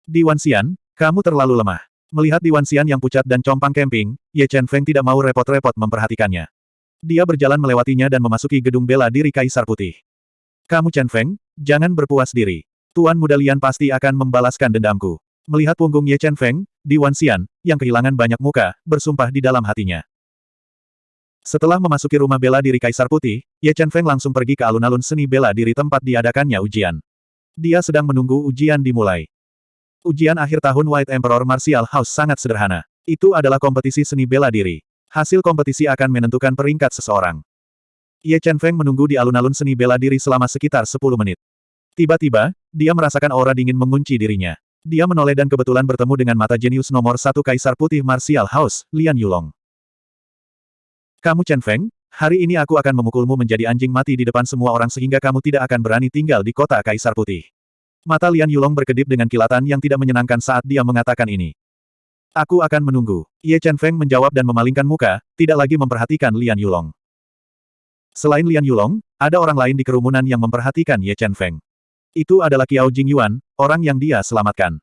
Di Wanxian, kamu terlalu lemah. Melihat Di Wanxian yang pucat dan compang camping, Ye Chen Feng tidak mau repot-repot memperhatikannya. Dia berjalan melewatinya dan memasuki gedung bela diri Kaisar Putih. Kamu Chen Feng, jangan berpuas diri. Tuan Muda Lian pasti akan membalaskan dendamku. Melihat punggung Ye Chen Feng, Di Wanxian, yang kehilangan banyak muka, bersumpah di dalam hatinya. Setelah memasuki rumah bela diri Kaisar Putih, Ye Chen Feng langsung pergi ke alun-alun seni bela diri tempat diadakannya ujian. Dia sedang menunggu ujian dimulai. Ujian akhir tahun White Emperor Martial House sangat sederhana. Itu adalah kompetisi seni bela diri. Hasil kompetisi akan menentukan peringkat seseorang. Ye Chen Feng menunggu di alun-alun seni bela diri selama sekitar 10 menit. Tiba-tiba, dia merasakan aura dingin mengunci dirinya. Dia menoleh dan kebetulan bertemu dengan mata jenius nomor satu Kaisar Putih Martial House, Lian Yulong. Kamu Chen Feng, hari ini aku akan memukulmu menjadi anjing mati di depan semua orang sehingga kamu tidak akan berani tinggal di kota Kaisar Putih. Mata Lian Yulong berkedip dengan kilatan yang tidak menyenangkan saat dia mengatakan ini. Aku akan menunggu. Ye Chen Feng menjawab dan memalingkan muka, tidak lagi memperhatikan Lian Yulong. Selain Lian Yulong, ada orang lain di kerumunan yang memperhatikan Ye Chen Feng. Itu adalah Kiao Jingyuan, orang yang dia selamatkan.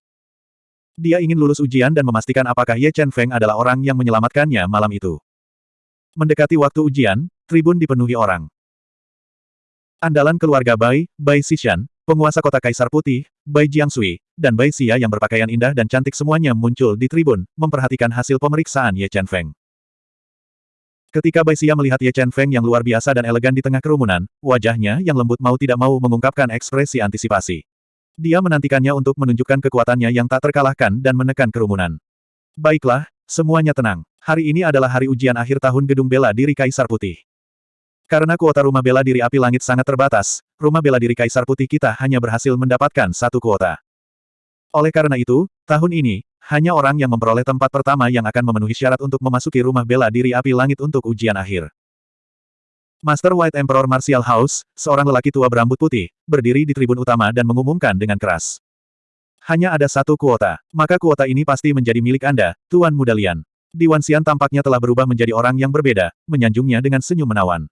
Dia ingin lulus ujian dan memastikan apakah Ye Chen Feng adalah orang yang menyelamatkannya malam itu. Mendekati waktu ujian, tribun dipenuhi orang. Andalan keluarga Bai, Bai Xishan, penguasa kota Kaisar Putih, Bai Jiangsui, dan Bai Xia yang berpakaian indah dan cantik semuanya muncul di tribun, memperhatikan hasil pemeriksaan Ye Chen Feng. Ketika Bai Xia melihat Ye Chen Feng yang luar biasa dan elegan di tengah kerumunan, wajahnya yang lembut mau tidak mau mengungkapkan ekspresi antisipasi. Dia menantikannya untuk menunjukkan kekuatannya yang tak terkalahkan dan menekan kerumunan. Baiklah, semuanya tenang. Hari ini adalah hari ujian akhir tahun gedung bela diri Kaisar Putih. Karena kuota rumah bela diri api langit sangat terbatas, rumah bela diri Kaisar Putih kita hanya berhasil mendapatkan satu kuota. Oleh karena itu, tahun ini, hanya orang yang memperoleh tempat pertama yang akan memenuhi syarat untuk memasuki rumah bela diri api langit untuk ujian akhir. Master White Emperor Martial House, seorang lelaki tua berambut putih, berdiri di tribun utama dan mengumumkan dengan keras. Hanya ada satu kuota, maka kuota ini pasti menjadi milik Anda, Tuan Muda Lian. Di Wanxian tampaknya telah berubah menjadi orang yang berbeda, menyanjungnya dengan senyum menawan.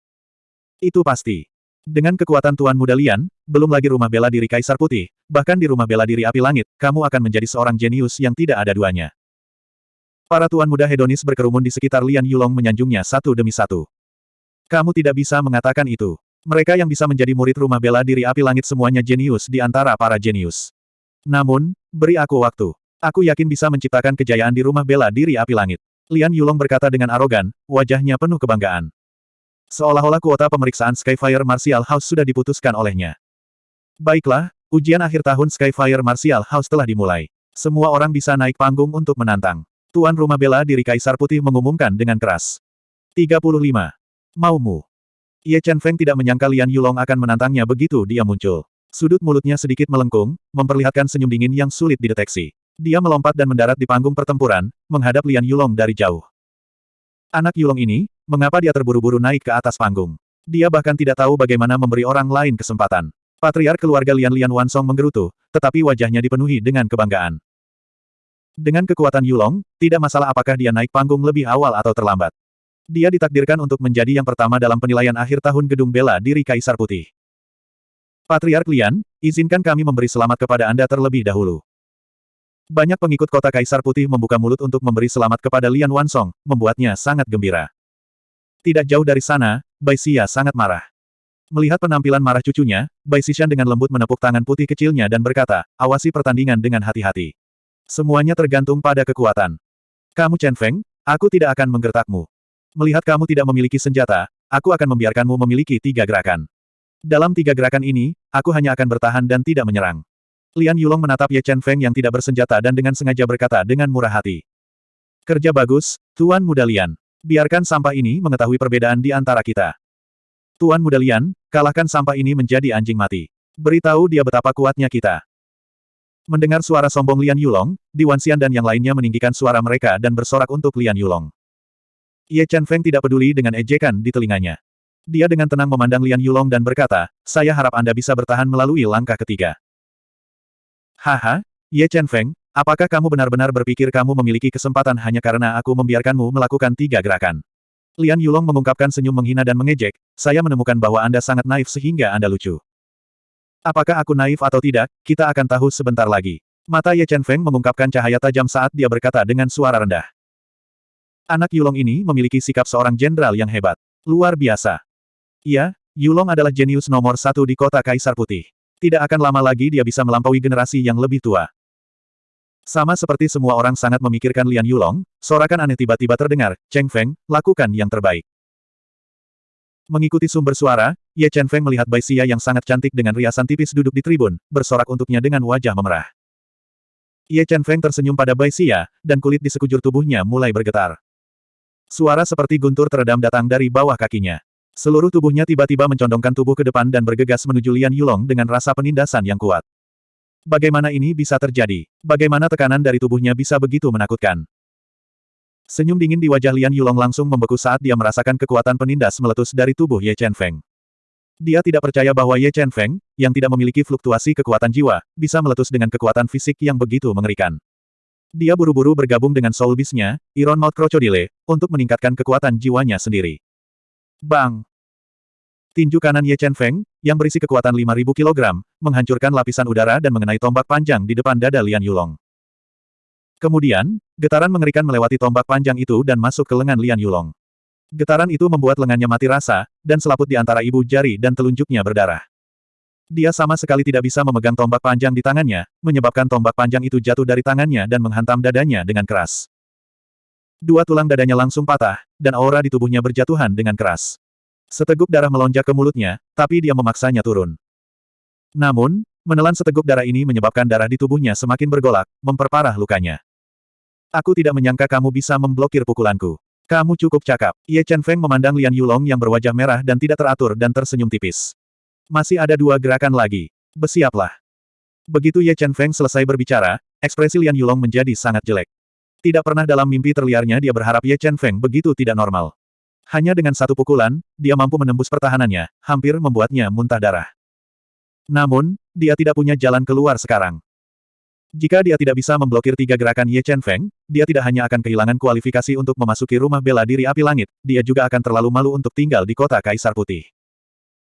Itu pasti. Dengan kekuatan Tuan Muda Lian, belum lagi rumah bela diri Kaisar Putih, bahkan di rumah bela diri Api Langit, kamu akan menjadi seorang jenius yang tidak ada duanya. Para Tuan Muda hedonis berkerumun di sekitar Lian Yulong menyanjungnya satu demi satu. Kamu tidak bisa mengatakan itu. Mereka yang bisa menjadi murid rumah bela diri Api Langit semuanya jenius di antara para jenius. Namun, beri aku waktu. Aku yakin bisa menciptakan kejayaan di rumah bela diri Api Langit. Lian Yulong berkata dengan arogan, wajahnya penuh kebanggaan. Seolah-olah kuota pemeriksaan Skyfire Martial House sudah diputuskan olehnya. Baiklah, ujian akhir tahun Skyfire Martial House telah dimulai. Semua orang bisa naik panggung untuk menantang. Tuan rumah bela diri Kaisar Putih mengumumkan dengan keras. 35. Maumu. Ye Chen Feng tidak menyangka Lian Yulong akan menantangnya begitu dia muncul. Sudut mulutnya sedikit melengkung, memperlihatkan senyum dingin yang sulit dideteksi. Dia melompat dan mendarat di panggung pertempuran, menghadap Lian Yulong dari jauh. Anak Yulong ini, mengapa dia terburu-buru naik ke atas panggung? Dia bahkan tidak tahu bagaimana memberi orang lain kesempatan. Patriark keluarga Lian Lian Wansong menggerutu, tetapi wajahnya dipenuhi dengan kebanggaan. Dengan kekuatan Yulong, tidak masalah apakah dia naik panggung lebih awal atau terlambat. Dia ditakdirkan untuk menjadi yang pertama dalam penilaian akhir tahun Gedung Bela Diri Kaisar Putih. Patriark Lian, izinkan kami memberi selamat kepada Anda terlebih dahulu. Banyak pengikut kota Kaisar Putih membuka mulut untuk memberi selamat kepada Lian Wansong, membuatnya sangat gembira. Tidak jauh dari sana, Bai Xia sangat marah. Melihat penampilan marah cucunya, Bai Xishan dengan lembut menepuk tangan putih kecilnya dan berkata, awasi pertandingan dengan hati-hati. Semuanya tergantung pada kekuatan. Kamu Chen Feng, aku tidak akan menggertakmu. Melihat kamu tidak memiliki senjata, aku akan membiarkanmu memiliki tiga gerakan. Dalam tiga gerakan ini, aku hanya akan bertahan dan tidak menyerang. Lian Yulong menatap Ye Chen Feng yang tidak bersenjata dan dengan sengaja berkata dengan murah hati. Kerja bagus, Tuan Muda Lian. Biarkan sampah ini mengetahui perbedaan di antara kita. Tuan Muda Lian, kalahkan sampah ini menjadi anjing mati. Beritahu dia betapa kuatnya kita. Mendengar suara sombong Lian Yulong, Di Wanxian dan yang lainnya meninggikan suara mereka dan bersorak untuk Lian Yulong. Ye Chen Feng tidak peduli dengan ejekan di telinganya. Dia dengan tenang memandang Lian Yulong dan berkata, saya harap Anda bisa bertahan melalui langkah ketiga. Haha, Ye Chen Feng, apakah kamu benar-benar berpikir kamu memiliki kesempatan hanya karena aku membiarkanmu melakukan tiga gerakan? Lian Yulong mengungkapkan senyum menghina dan mengejek, saya menemukan bahwa Anda sangat naif sehingga Anda lucu. Apakah aku naif atau tidak, kita akan tahu sebentar lagi. Mata Ye Chen Feng mengungkapkan cahaya tajam saat dia berkata dengan suara rendah. Anak Yulong ini memiliki sikap seorang jenderal yang hebat. Luar biasa. Iya, Yulong adalah jenius nomor satu di kota Kaisar Putih. Tidak akan lama lagi dia bisa melampaui generasi yang lebih tua. Sama seperti semua orang sangat memikirkan Lian Yulong, sorakan aneh tiba-tiba terdengar, Cheng Feng, lakukan yang terbaik. Mengikuti sumber suara, Ye Chen Feng melihat Bai Xia yang sangat cantik dengan riasan tipis duduk di tribun, bersorak untuknya dengan wajah memerah. Ye Chen Feng tersenyum pada Bai Xia, dan kulit di sekujur tubuhnya mulai bergetar. Suara seperti guntur teredam datang dari bawah kakinya. Seluruh tubuhnya tiba-tiba mencondongkan tubuh ke depan dan bergegas menuju Lian Yulong dengan rasa penindasan yang kuat. Bagaimana ini bisa terjadi? Bagaimana tekanan dari tubuhnya bisa begitu menakutkan? Senyum dingin di wajah Lian Yulong langsung membeku saat dia merasakan kekuatan penindas meletus dari tubuh Ye Chen Feng. Dia tidak percaya bahwa Ye Chen Feng, yang tidak memiliki fluktuasi kekuatan jiwa, bisa meletus dengan kekuatan fisik yang begitu mengerikan. Dia buru-buru bergabung dengan Soul Beast-nya, Iron Mouth Crocodile, untuk meningkatkan kekuatan jiwanya sendiri. Bang! Tinju kanan Ye Chen Feng, yang berisi kekuatan 5000 kg, menghancurkan lapisan udara dan mengenai tombak panjang di depan dada Lian Yulong. Kemudian, getaran mengerikan melewati tombak panjang itu dan masuk ke lengan Lian Yulong. Getaran itu membuat lengannya mati rasa, dan selaput di antara ibu jari dan telunjuknya berdarah. Dia sama sekali tidak bisa memegang tombak panjang di tangannya, menyebabkan tombak panjang itu jatuh dari tangannya dan menghantam dadanya dengan keras. Dua tulang dadanya langsung patah, dan aura di tubuhnya berjatuhan dengan keras. Seteguk darah melonjak ke mulutnya, tapi dia memaksanya turun. Namun, menelan seteguk darah ini menyebabkan darah di tubuhnya semakin bergolak, memperparah lukanya. Aku tidak menyangka kamu bisa memblokir pukulanku. Kamu cukup cakap. Ye Chen Feng memandang Lian Yulong yang berwajah merah dan tidak teratur dan tersenyum tipis. Masih ada dua gerakan lagi. Bersiaplah. Begitu Ye Chen Feng selesai berbicara, ekspresi Lian Yulong menjadi sangat jelek. Tidak pernah dalam mimpi terliarnya dia berharap Ye Chen Feng begitu tidak normal. Hanya dengan satu pukulan, dia mampu menembus pertahanannya, hampir membuatnya muntah darah. Namun, dia tidak punya jalan keluar sekarang. Jika dia tidak bisa memblokir tiga gerakan Ye Chen Feng, dia tidak hanya akan kehilangan kualifikasi untuk memasuki rumah bela diri api langit, dia juga akan terlalu malu untuk tinggal di kota Kaisar Putih.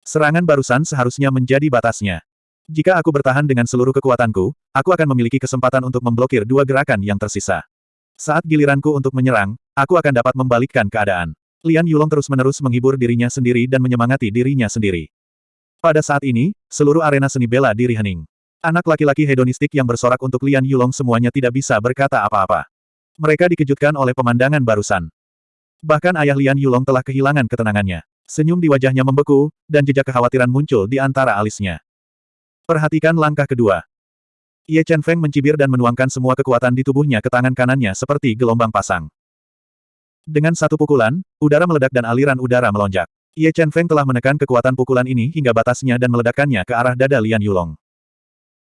Serangan barusan seharusnya menjadi batasnya. Jika aku bertahan dengan seluruh kekuatanku, aku akan memiliki kesempatan untuk memblokir dua gerakan yang tersisa. Saat giliranku untuk menyerang, aku akan dapat membalikkan keadaan. Lian Yulong terus-menerus menghibur dirinya sendiri dan menyemangati dirinya sendiri. Pada saat ini, seluruh arena seni bela diri hening. Anak laki-laki hedonistik yang bersorak untuk Lian Yulong semuanya tidak bisa berkata apa-apa. Mereka dikejutkan oleh pemandangan barusan. Bahkan ayah Lian Yulong telah kehilangan ketenangannya. Senyum di wajahnya membeku, dan jejak kekhawatiran muncul di antara alisnya. Perhatikan langkah kedua. Ye Chen Feng mencibir dan menuangkan semua kekuatan di tubuhnya ke tangan kanannya seperti gelombang pasang. Dengan satu pukulan, udara meledak dan aliran udara melonjak. Ye Chen Feng telah menekan kekuatan pukulan ini hingga batasnya dan meledakkannya ke arah dada Lian Yulong.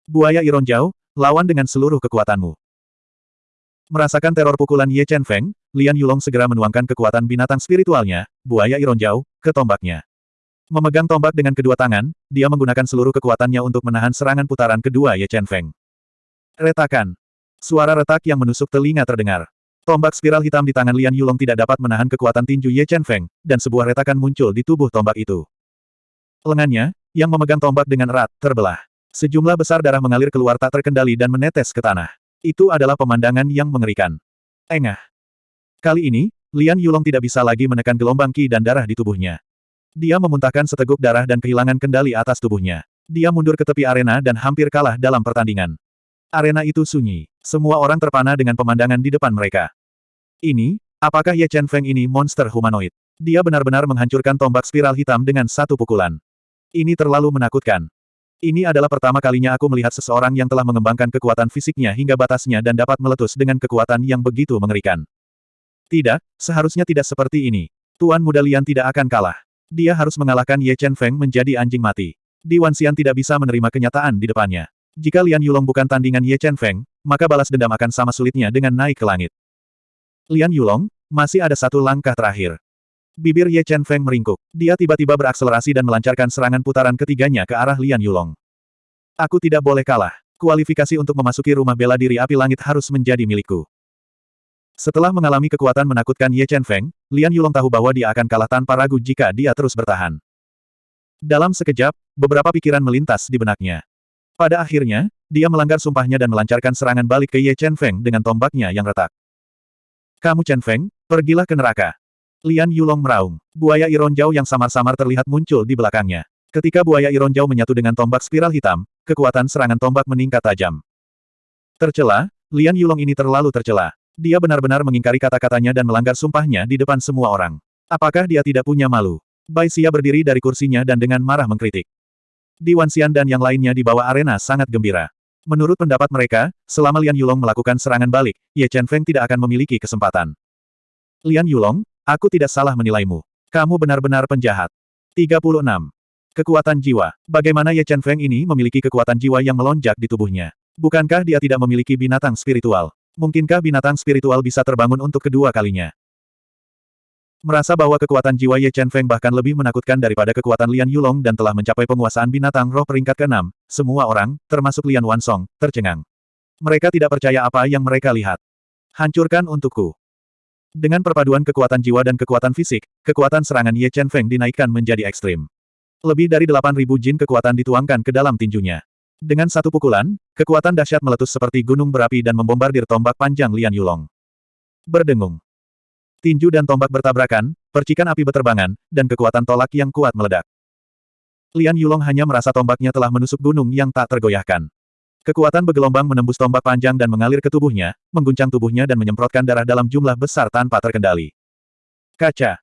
Buaya Ironjau, lawan dengan seluruh kekuatanmu. Merasakan teror pukulan Ye Chen Feng, Lian Yulong segera menuangkan kekuatan binatang spiritualnya, buaya Ironjau, ke tombaknya. Memegang tombak dengan kedua tangan, dia menggunakan seluruh kekuatannya untuk menahan serangan putaran kedua Ye Chen Feng. Retakan. Suara retak yang menusuk telinga terdengar. Tombak spiral hitam di tangan Lian Yulong tidak dapat menahan kekuatan tinju Ye Chen Feng, dan sebuah retakan muncul di tubuh tombak itu. Lengannya, yang memegang tombak dengan erat, terbelah. Sejumlah besar darah mengalir keluar tak terkendali dan menetes ke tanah. Itu adalah pemandangan yang mengerikan. Engah. Kali ini, Lian Yulong tidak bisa lagi menekan gelombang ki dan darah di tubuhnya. Dia memuntahkan seteguk darah dan kehilangan kendali atas tubuhnya. Dia mundur ke tepi arena dan hampir kalah dalam pertandingan. Arena itu sunyi. Semua orang terpana dengan pemandangan di depan mereka. Ini, apakah Ye Chen Feng ini monster humanoid? Dia benar-benar menghancurkan tombak spiral hitam dengan satu pukulan. Ini terlalu menakutkan. Ini adalah pertama kalinya aku melihat seseorang yang telah mengembangkan kekuatan fisiknya hingga batasnya dan dapat meletus dengan kekuatan yang begitu mengerikan. Tidak, seharusnya tidak seperti ini. Tuan Muda Lian tidak akan kalah. Dia harus mengalahkan Ye Chen Feng menjadi anjing mati. Di Wanxian tidak bisa menerima kenyataan di depannya. Jika Lian Yulong bukan tandingan Ye Chen Feng, maka balas dendam akan sama sulitnya dengan naik ke langit. Lian Yulong, masih ada satu langkah terakhir. Bibir Ye Chen Feng meringkuk. Dia tiba-tiba berakselerasi dan melancarkan serangan putaran ketiganya ke arah Lian Yulong. Aku tidak boleh kalah. Kualifikasi untuk memasuki rumah bela diri api langit harus menjadi milikku. Setelah mengalami kekuatan menakutkan Ye Chen Feng, Lian Yulong tahu bahwa dia akan kalah tanpa ragu jika dia terus bertahan. Dalam sekejap, beberapa pikiran melintas di benaknya. Pada akhirnya, dia melanggar sumpahnya dan melancarkan serangan balik ke Ye Chen Feng dengan tombaknya yang retak. Kamu Chen Feng, pergilah ke neraka. Lian Yulong meraung. Buaya Ironjau yang samar-samar terlihat muncul di belakangnya. Ketika buaya Ironjau menyatu dengan tombak spiral hitam, kekuatan serangan tombak meningkat tajam. Tercela, Lian Yulong ini terlalu tercela. Dia benar-benar mengingkari kata-katanya dan melanggar sumpahnya di depan semua orang. Apakah dia tidak punya malu? Bai Xia berdiri dari kursinya dan dengan marah mengkritik. Di Wanxian dan yang lainnya di bawah arena sangat gembira. Menurut pendapat mereka, selama Lian Yulong melakukan serangan balik, Ye Chen Feng tidak akan memiliki kesempatan. Lian Yulong, Aku tidak salah menilaimu. Kamu benar-benar penjahat. 36. Kekuatan jiwa. Bagaimana Ye Chen Feng ini memiliki kekuatan jiwa yang melonjak di tubuhnya? Bukankah dia tidak memiliki binatang spiritual? Mungkinkah binatang spiritual bisa terbangun untuk kedua kalinya? Merasa bahwa kekuatan jiwa Ye Chen Feng bahkan lebih menakutkan daripada kekuatan Lian Yulong dan telah mencapai penguasaan binatang roh peringkat ke-6, semua orang, termasuk Lian Wansong, tercengang. Mereka tidak percaya apa yang mereka lihat. Hancurkan untukku. Dengan perpaduan kekuatan jiwa dan kekuatan fisik, kekuatan serangan Ye Chen Feng dinaikkan menjadi ekstrim. Lebih dari 8.000 jin kekuatan dituangkan ke dalam tinjunya. Dengan satu pukulan, kekuatan dahsyat meletus seperti gunung berapi dan membombardir tombak panjang Lian Yulong. Berdengung. Tinju dan tombak bertabrakan, percikan api beterbangan, dan kekuatan tolak yang kuat meledak. Lian Yulong hanya merasa tombaknya telah menusuk gunung yang tak tergoyahkan. Kekuatan bergelombang menembus tombak panjang dan mengalir ke tubuhnya, mengguncang tubuhnya dan menyemprotkan darah dalam jumlah besar tanpa terkendali. Kaca.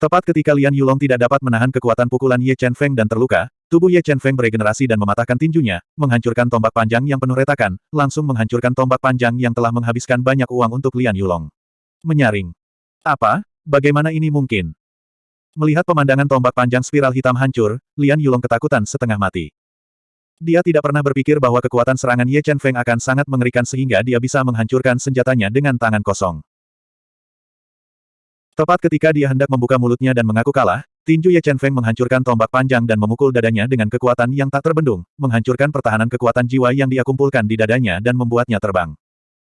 Tepat ketika Lian Yulong tidak dapat menahan kekuatan pukulan Ye Chen Feng dan terluka, tubuh Ye Chen Feng beregenerasi dan mematahkan tinjunya, menghancurkan tombak panjang yang penuh retakan, langsung menghancurkan tombak panjang yang telah menghabiskan banyak uang untuk Lian Yulong. Menyaring. Apa? Bagaimana ini mungkin? Melihat pemandangan tombak panjang spiral hitam hancur, Lian Yulong ketakutan setengah mati. Dia tidak pernah berpikir bahwa kekuatan serangan Ye Chen Feng akan sangat mengerikan sehingga dia bisa menghancurkan senjatanya dengan tangan kosong. Tepat ketika dia hendak membuka mulutnya dan mengaku kalah, tinju Ye Chen Feng menghancurkan tombak panjang dan memukul dadanya dengan kekuatan yang tak terbendung, menghancurkan pertahanan kekuatan jiwa yang dia kumpulkan di dadanya dan membuatnya terbang.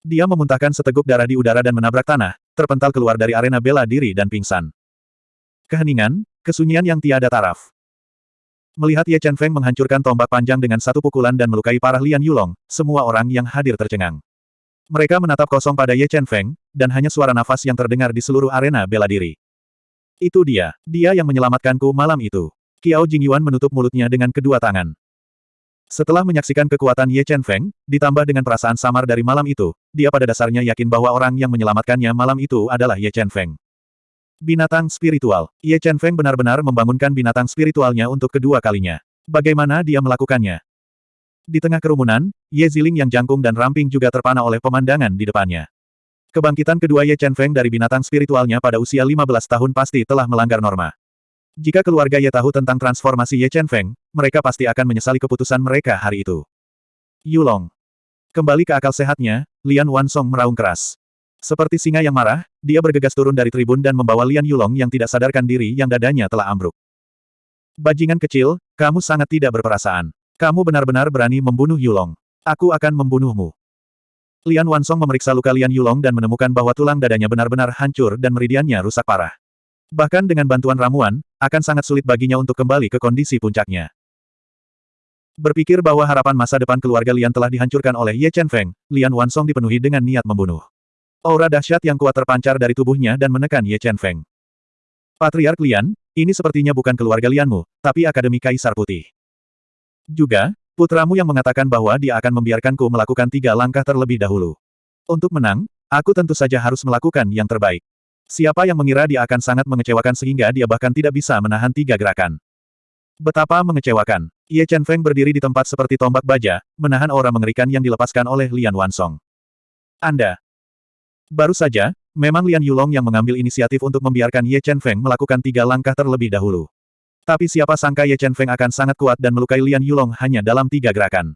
Dia memuntahkan seteguk darah di udara dan menabrak tanah, terpental keluar dari arena bela diri dan pingsan. Keheningan, kesunyian yang tiada taraf. Melihat Ye Chen Feng menghancurkan tombak panjang dengan satu pukulan dan melukai parah Lian Yulong, semua orang yang hadir tercengang. Mereka menatap kosong pada Ye Chen Feng, dan hanya suara nafas yang terdengar di seluruh arena bela diri. Itu dia, dia yang menyelamatkanku malam itu. Kiao Jingyuan menutup mulutnya dengan kedua tangan. Setelah menyaksikan kekuatan Ye Chen Feng, ditambah dengan perasaan samar dari malam itu, dia pada dasarnya yakin bahwa orang yang menyelamatkannya malam itu adalah Ye Chen Feng. Binatang spiritual. Ye Chen Feng benar-benar membangunkan binatang spiritualnya untuk kedua kalinya. Bagaimana dia melakukannya? Di tengah kerumunan, Ye Ziling yang jangkung dan ramping juga terpana oleh pemandangan di depannya. Kebangkitan kedua Ye Chen Feng dari binatang spiritualnya pada usia 15 tahun pasti telah melanggar norma. Jika keluarga Ye tahu tentang transformasi Ye Chen Feng, mereka pasti akan menyesali keputusan mereka hari itu. Yulong. Kembali ke akal sehatnya, Lian Wansong meraung keras. Seperti singa yang marah, dia bergegas turun dari tribun dan membawa Lian Yulong yang tidak sadarkan diri yang dadanya telah ambruk. Bajingan kecil, kamu sangat tidak berperasaan. Kamu benar-benar berani membunuh Yulong. Aku akan membunuhmu. Lian Wansong memeriksa luka Lian Yulong dan menemukan bahwa tulang dadanya benar-benar hancur dan meridiannya rusak parah. Bahkan dengan bantuan ramuan, akan sangat sulit baginya untuk kembali ke kondisi puncaknya. Berpikir bahwa harapan masa depan keluarga Lian telah dihancurkan oleh Ye Chen Feng, Lian Wansong dipenuhi dengan niat membunuh. Aura dahsyat yang kuat terpancar dari tubuhnya dan menekan Ye Chen Feng. Patriark Lian, ini sepertinya bukan keluarga Lianmu, tapi Akademi Kaisar Putih. Juga, putramu yang mengatakan bahwa dia akan membiarkanku melakukan tiga langkah terlebih dahulu. Untuk menang, aku tentu saja harus melakukan yang terbaik. Siapa yang mengira dia akan sangat mengecewakan sehingga dia bahkan tidak bisa menahan tiga gerakan. Betapa mengecewakan. Ye Chen Feng berdiri di tempat seperti tombak baja, menahan aura mengerikan yang dilepaskan oleh Lian Wansong. Anda, Baru saja, memang Lian Yulong yang mengambil inisiatif untuk membiarkan Ye Chen Feng melakukan tiga langkah terlebih dahulu. Tapi siapa sangka Ye Chen Feng akan sangat kuat dan melukai Lian Yulong hanya dalam tiga gerakan.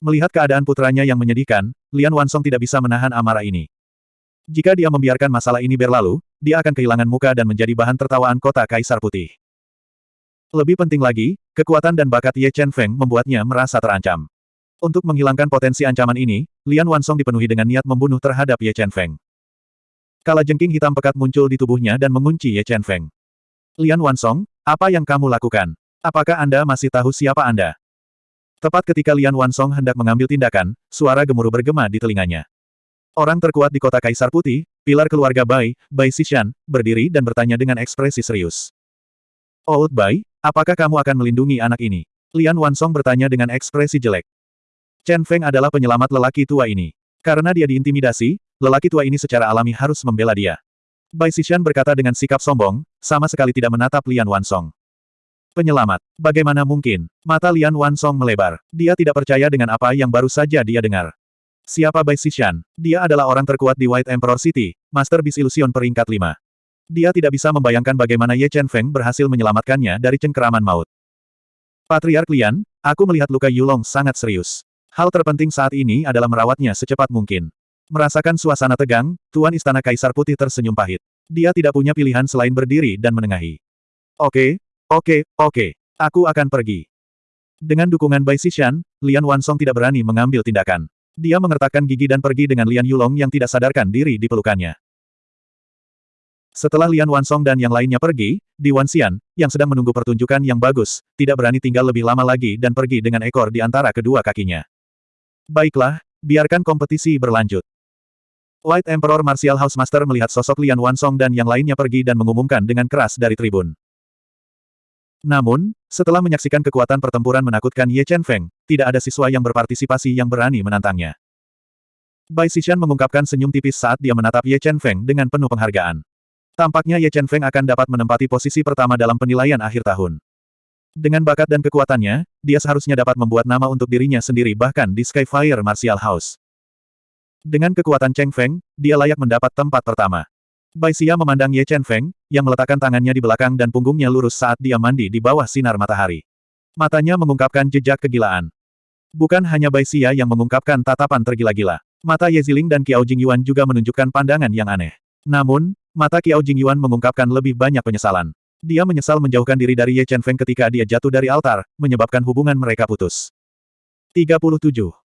Melihat keadaan putranya yang menyedihkan, Lian Wansong tidak bisa menahan amarah ini. Jika dia membiarkan masalah ini berlalu, dia akan kehilangan muka dan menjadi bahan tertawaan kota Kaisar Putih. Lebih penting lagi, kekuatan dan bakat Ye Chen Feng membuatnya merasa terancam. Untuk menghilangkan potensi ancaman ini, Lian Wansong dipenuhi dengan niat membunuh terhadap Ye Chen Feng. Kala jengking hitam pekat muncul di tubuhnya dan mengunci Ye Chen Feng. Lian Wansong, apa yang kamu lakukan? Apakah Anda masih tahu siapa Anda? Tepat ketika Lian Wansong hendak mengambil tindakan, suara gemuruh bergema di telinganya. Orang terkuat di kota Kaisar Putih, pilar keluarga Bai, Bai Xishan, berdiri dan bertanya dengan ekspresi serius. Old Bai, apakah kamu akan melindungi anak ini? Lian Wansong bertanya dengan ekspresi jelek. Chen Feng adalah penyelamat lelaki tua ini. Karena dia diintimidasi, lelaki tua ini secara alami harus membela dia. Bai Xishan berkata dengan sikap sombong, sama sekali tidak menatap Lian Wansong. Penyelamat. Bagaimana mungkin? Mata Lian Wansong melebar. Dia tidak percaya dengan apa yang baru saja dia dengar. Siapa Bai Xishan? Dia adalah orang terkuat di White Emperor City, Master Beast Illusion peringkat 5. Dia tidak bisa membayangkan bagaimana Ye Chen Feng berhasil menyelamatkannya dari cengkeraman maut. Patriark Lian, aku melihat luka Yulong sangat serius. Hal terpenting saat ini adalah merawatnya secepat mungkin. Merasakan suasana tegang, Tuan Istana Kaisar Putih tersenyum pahit. Dia tidak punya pilihan selain berdiri dan menengahi. Oke, oke, oke. Aku akan pergi. Dengan dukungan Bai Xishan, Lian Wansong tidak berani mengambil tindakan. Dia mengertakkan gigi dan pergi dengan Lian Yulong yang tidak sadarkan diri di pelukannya. Setelah Lian Wansong dan yang lainnya pergi, Di Wanxian, yang sedang menunggu pertunjukan yang bagus, tidak berani tinggal lebih lama lagi dan pergi dengan ekor di antara kedua kakinya. Baiklah, biarkan kompetisi berlanjut. White Emperor Martial House Master melihat sosok Lian Wansong dan yang lainnya pergi dan mengumumkan dengan keras dari tribun. Namun, setelah menyaksikan kekuatan pertempuran menakutkan Ye Chen Feng, tidak ada siswa yang berpartisipasi yang berani menantangnya. Bai Xishan mengungkapkan senyum tipis saat dia menatap Ye Chen Feng dengan penuh penghargaan. Tampaknya Ye Chen Feng akan dapat menempati posisi pertama dalam penilaian akhir tahun. Dengan bakat dan kekuatannya, dia seharusnya dapat membuat nama untuk dirinya sendiri bahkan di Skyfire Martial House. Dengan kekuatan Cheng Feng, dia layak mendapat tempat pertama. Bai Xia memandang Ye Chen Feng, yang meletakkan tangannya di belakang dan punggungnya lurus saat dia mandi di bawah sinar matahari. Matanya mengungkapkan jejak kegilaan. Bukan hanya Bai Xia yang mengungkapkan tatapan tergila-gila. Mata Ye Ziling dan Kiao Jingyuan juga menunjukkan pandangan yang aneh. Namun, mata Kiao Jingyuan mengungkapkan lebih banyak penyesalan. Dia menyesal menjauhkan diri dari Ye Chen Feng ketika dia jatuh dari altar, menyebabkan hubungan mereka putus. 37.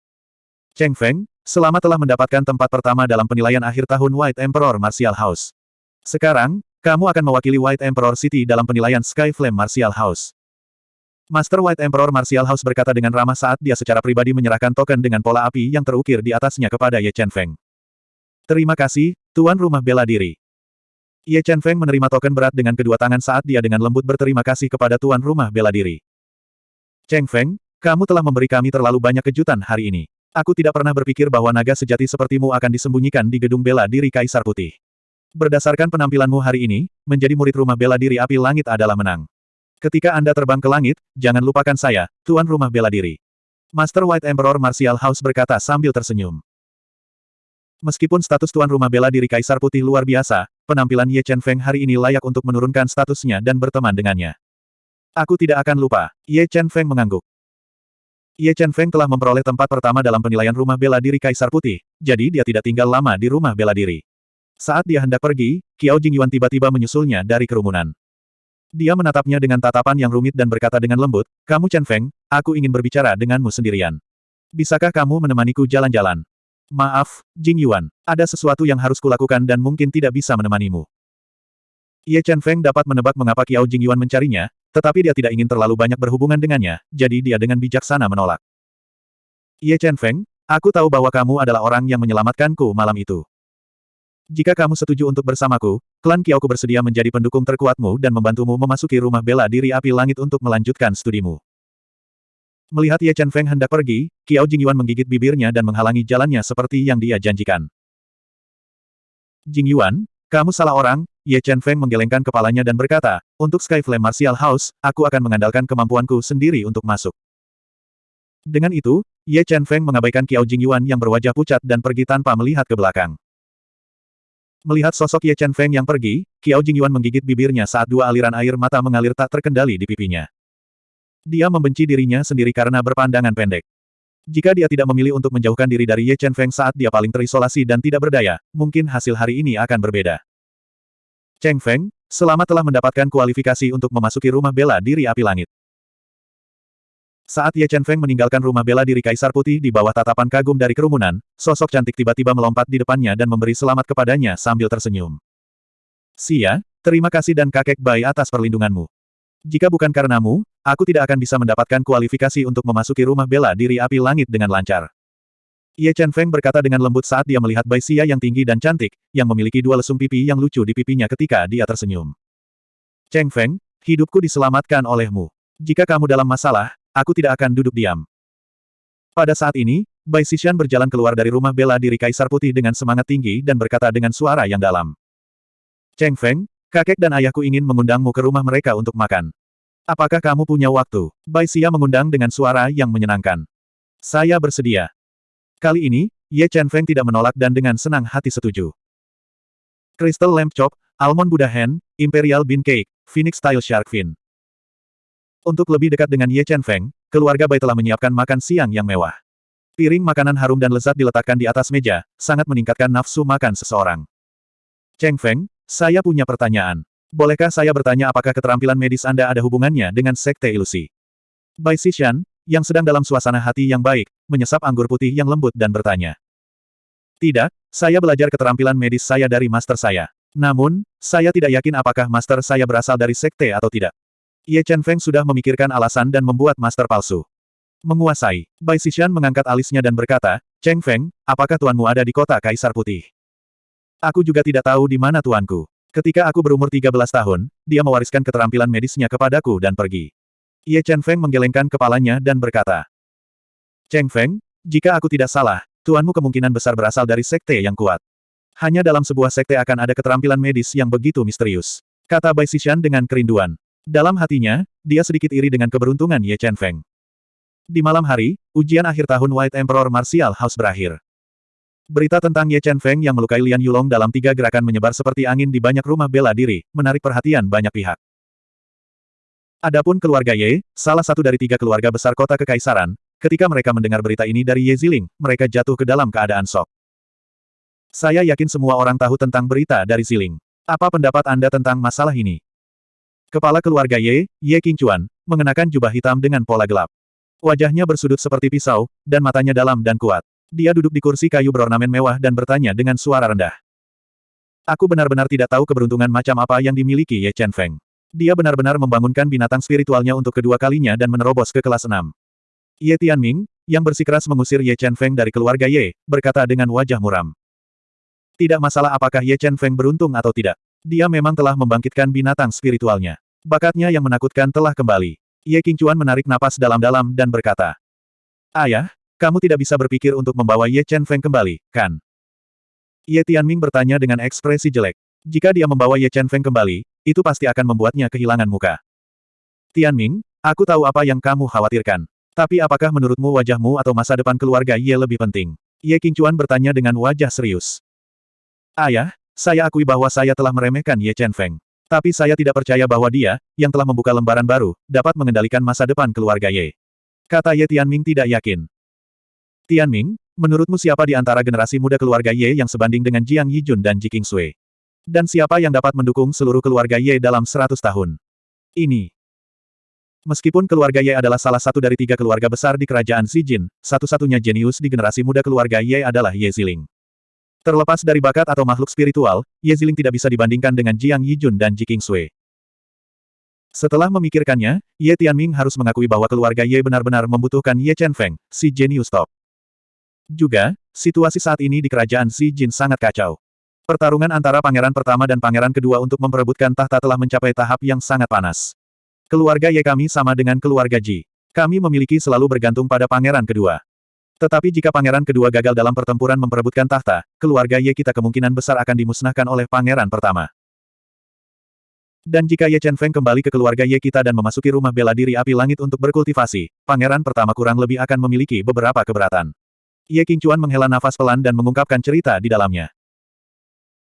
Cheng Feng, selamat telah mendapatkan tempat pertama dalam penilaian akhir tahun White Emperor Martial House. Sekarang, kamu akan mewakili White Emperor City dalam penilaian Sky Flame Martial House. Master White Emperor Martial House berkata dengan ramah saat dia secara pribadi menyerahkan token dengan pola api yang terukir di atasnya kepada Ye Chen Feng. Terima kasih, Tuan Rumah Bela Diri. Ye Chen Feng menerima token berat dengan kedua tangan saat dia dengan lembut berterima kasih kepada tuan rumah bela diri. Cheng Feng, kamu telah memberi kami terlalu banyak kejutan hari ini. Aku tidak pernah berpikir bahwa naga sejati sepertimu akan disembunyikan di gedung bela diri Kaisar Putih. Berdasarkan penampilanmu hari ini, menjadi murid rumah bela diri api langit adalah menang. Ketika Anda terbang ke langit, jangan lupakan saya, tuan rumah bela diri. Master White Emperor Martial House berkata sambil tersenyum. Meskipun status tuan rumah bela diri Kaisar Putih luar biasa, penampilan Ye Chen Feng hari ini layak untuk menurunkan statusnya dan berteman dengannya. Aku tidak akan lupa, Ye Chen Feng mengangguk. Ye Chen Feng telah memperoleh tempat pertama dalam penilaian rumah bela diri Kaisar Putih, jadi dia tidak tinggal lama di rumah bela diri. Saat dia hendak pergi, Kiao Jingyuan tiba-tiba menyusulnya dari kerumunan. Dia menatapnya dengan tatapan yang rumit dan berkata dengan lembut, Kamu Chen Feng, aku ingin berbicara denganmu sendirian. Bisakah kamu menemaniku jalan-jalan? Maaf, Jing Yuan, ada sesuatu yang harus kulakukan dan mungkin tidak bisa menemanimu. Ye Chen Feng dapat menebak mengapa Kiao Jing Yuan mencarinya, tetapi dia tidak ingin terlalu banyak berhubungan dengannya, jadi dia dengan bijaksana menolak. Ye Chen Feng, aku tahu bahwa kamu adalah orang yang menyelamatkanku malam itu. Jika kamu setuju untuk bersamaku, klan Kiaoku bersedia menjadi pendukung terkuatmu dan membantumu memasuki rumah bela diri api langit untuk melanjutkan studimu. Melihat Ye Chen Feng hendak pergi, Kiao Jingyuan menggigit bibirnya dan menghalangi jalannya seperti yang dia janjikan. Jingyuan, kamu salah orang, Ye Chen Feng menggelengkan kepalanya dan berkata, untuk Sky Flame Martial House, aku akan mengandalkan kemampuanku sendiri untuk masuk. Dengan itu, Ye Chen Feng mengabaikan Kiao Jingyuan yang berwajah pucat dan pergi tanpa melihat ke belakang. Melihat sosok Ye Chen Feng yang pergi, Kiao Jingyuan menggigit bibirnya saat dua aliran air mata mengalir tak terkendali di pipinya. Dia membenci dirinya sendiri karena berpandangan pendek. Jika dia tidak memilih untuk menjauhkan diri dari Ye Chen Feng saat dia paling terisolasi dan tidak berdaya, mungkin hasil hari ini akan berbeda. Cheng Feng, selamat telah mendapatkan kualifikasi untuk memasuki rumah bela diri api langit. Saat Ye Chen Feng meninggalkan rumah bela diri Kaisar Putih di bawah tatapan kagum dari kerumunan, sosok cantik tiba-tiba melompat di depannya dan memberi selamat kepadanya sambil tersenyum. Sia, terima kasih dan kakek bayi atas perlindunganmu. Jika bukan karenamu, aku tidak akan bisa mendapatkan kualifikasi untuk memasuki rumah bela diri api langit dengan lancar. Ye Chen Feng berkata dengan lembut saat dia melihat Bai Xia yang tinggi dan cantik, yang memiliki dua lesung pipi yang lucu di pipinya ketika dia tersenyum. Cheng Feng, hidupku diselamatkan olehmu. Jika kamu dalam masalah, Aku tidak akan duduk diam. Pada saat ini, Bai Xishan berjalan keluar dari rumah bela diri Kaisar Putih dengan semangat tinggi dan berkata dengan suara yang dalam. Cheng Feng, kakek dan ayahku ingin mengundangmu ke rumah mereka untuk makan. Apakah kamu punya waktu? Bai Xia mengundang dengan suara yang menyenangkan. Saya bersedia. Kali ini, Ye Chen Feng tidak menolak dan dengan senang hati setuju. Crystal Lamp Chop, Almond Buddha Hand, Imperial Bean Cake, Phoenix Style Shark Fin. Untuk lebih dekat dengan Ye Chen Feng, keluarga Bai telah menyiapkan makan siang yang mewah. Piring makanan harum dan lezat diletakkan di atas meja, sangat meningkatkan nafsu makan seseorang. Cheng Feng, saya punya pertanyaan. Bolehkah saya bertanya apakah keterampilan medis Anda ada hubungannya dengan sekte ilusi? Bai Xishan, yang sedang dalam suasana hati yang baik, menyesap anggur putih yang lembut dan bertanya. Tidak, saya belajar keterampilan medis saya dari master saya. Namun, saya tidak yakin apakah master saya berasal dari sekte atau tidak. Ye Chen Feng sudah memikirkan alasan dan membuat master palsu. Menguasai. Bai Xishan mengangkat alisnya dan berkata, Cheng Feng, apakah tuanmu ada di kota Kaisar Putih? Aku juga tidak tahu di mana tuanku. Ketika aku berumur 13 tahun, dia mewariskan keterampilan medisnya kepadaku dan pergi. Ye Chen Feng menggelengkan kepalanya dan berkata, Cheng Feng, jika aku tidak salah, tuanmu kemungkinan besar berasal dari sekte yang kuat. Hanya dalam sebuah sekte akan ada keterampilan medis yang begitu misterius. Kata Bai Xishan dengan kerinduan. Dalam hatinya, dia sedikit iri dengan keberuntungan Ye Chen Feng. Di malam hari, ujian akhir tahun White Emperor Martial House berakhir. Berita tentang Ye Chen Feng yang melukai Lian Yulong dalam tiga gerakan menyebar seperti angin di banyak rumah bela diri, menarik perhatian banyak pihak. Adapun keluarga Ye, salah satu dari tiga keluarga besar kota kekaisaran, ketika mereka mendengar berita ini dari Ye Ziling, mereka jatuh ke dalam keadaan sok. Saya yakin semua orang tahu tentang berita dari Ziling. Apa pendapat Anda tentang masalah ini? Kepala keluarga Ye, Ye Qingchuan, mengenakan jubah hitam dengan pola gelap. Wajahnya bersudut seperti pisau, dan matanya dalam dan kuat. Dia duduk di kursi kayu berornamen mewah dan bertanya dengan suara rendah. Aku benar-benar tidak tahu keberuntungan macam apa yang dimiliki Ye Chen Feng. Dia benar-benar membangunkan binatang spiritualnya untuk kedua kalinya dan menerobos ke kelas 6. Ye Tianming, yang bersikeras mengusir Ye Chen Feng dari keluarga Ye, berkata dengan wajah muram. Tidak masalah apakah Ye Chen Feng beruntung atau tidak. Dia memang telah membangkitkan binatang spiritualnya. Bakatnya yang menakutkan telah kembali. Ye Qingchuan menarik napas dalam-dalam dan berkata. Ayah, kamu tidak bisa berpikir untuk membawa Ye Chen Feng kembali, kan? Ye Tianming bertanya dengan ekspresi jelek. Jika dia membawa Ye Chen Feng kembali, itu pasti akan membuatnya kehilangan muka. Tianming, aku tahu apa yang kamu khawatirkan. Tapi apakah menurutmu wajahmu atau masa depan keluarga Ye lebih penting? Ye Qingchuan bertanya dengan wajah serius. Ayah, saya akui bahwa saya telah meremehkan Ye Chen Feng. Tapi saya tidak percaya bahwa dia, yang telah membuka lembaran baru, dapat mengendalikan masa depan keluarga Ye. Kata Ye Tianming tidak yakin. Tianming, menurutmu siapa di antara generasi muda keluarga Ye yang sebanding dengan Jiang Yijun dan Ji Qingsui? Dan siapa yang dapat mendukung seluruh keluarga Ye dalam 100 tahun? Ini. Meskipun keluarga Ye adalah salah satu dari tiga keluarga besar di kerajaan Zijin, satu-satunya jenius di generasi muda keluarga Ye adalah Ye Ziling. Terlepas dari bakat atau makhluk spiritual, Ye Ziling tidak bisa dibandingkan dengan Jiang Yijun dan Ji Qingsui. Setelah memikirkannya, Ye Tianming harus mengakui bahwa keluarga Ye benar-benar membutuhkan Ye Chen Feng, si jenius top. Juga, situasi saat ini di kerajaan Xi Jin sangat kacau. Pertarungan antara pangeran pertama dan pangeran kedua untuk memperebutkan tahta telah mencapai tahap yang sangat panas. Keluarga Ye kami sama dengan keluarga Ji. Kami memiliki selalu bergantung pada pangeran kedua. Tetapi jika pangeran kedua gagal dalam pertempuran memperebutkan tahta, keluarga Ye kita kemungkinan besar akan dimusnahkan oleh pangeran pertama. Dan jika Ye Chen Feng kembali ke keluarga Ye kita dan memasuki rumah bela diri api langit untuk berkultivasi, pangeran pertama kurang lebih akan memiliki beberapa keberatan. Ye Qingchuan menghela nafas pelan dan mengungkapkan cerita di dalamnya.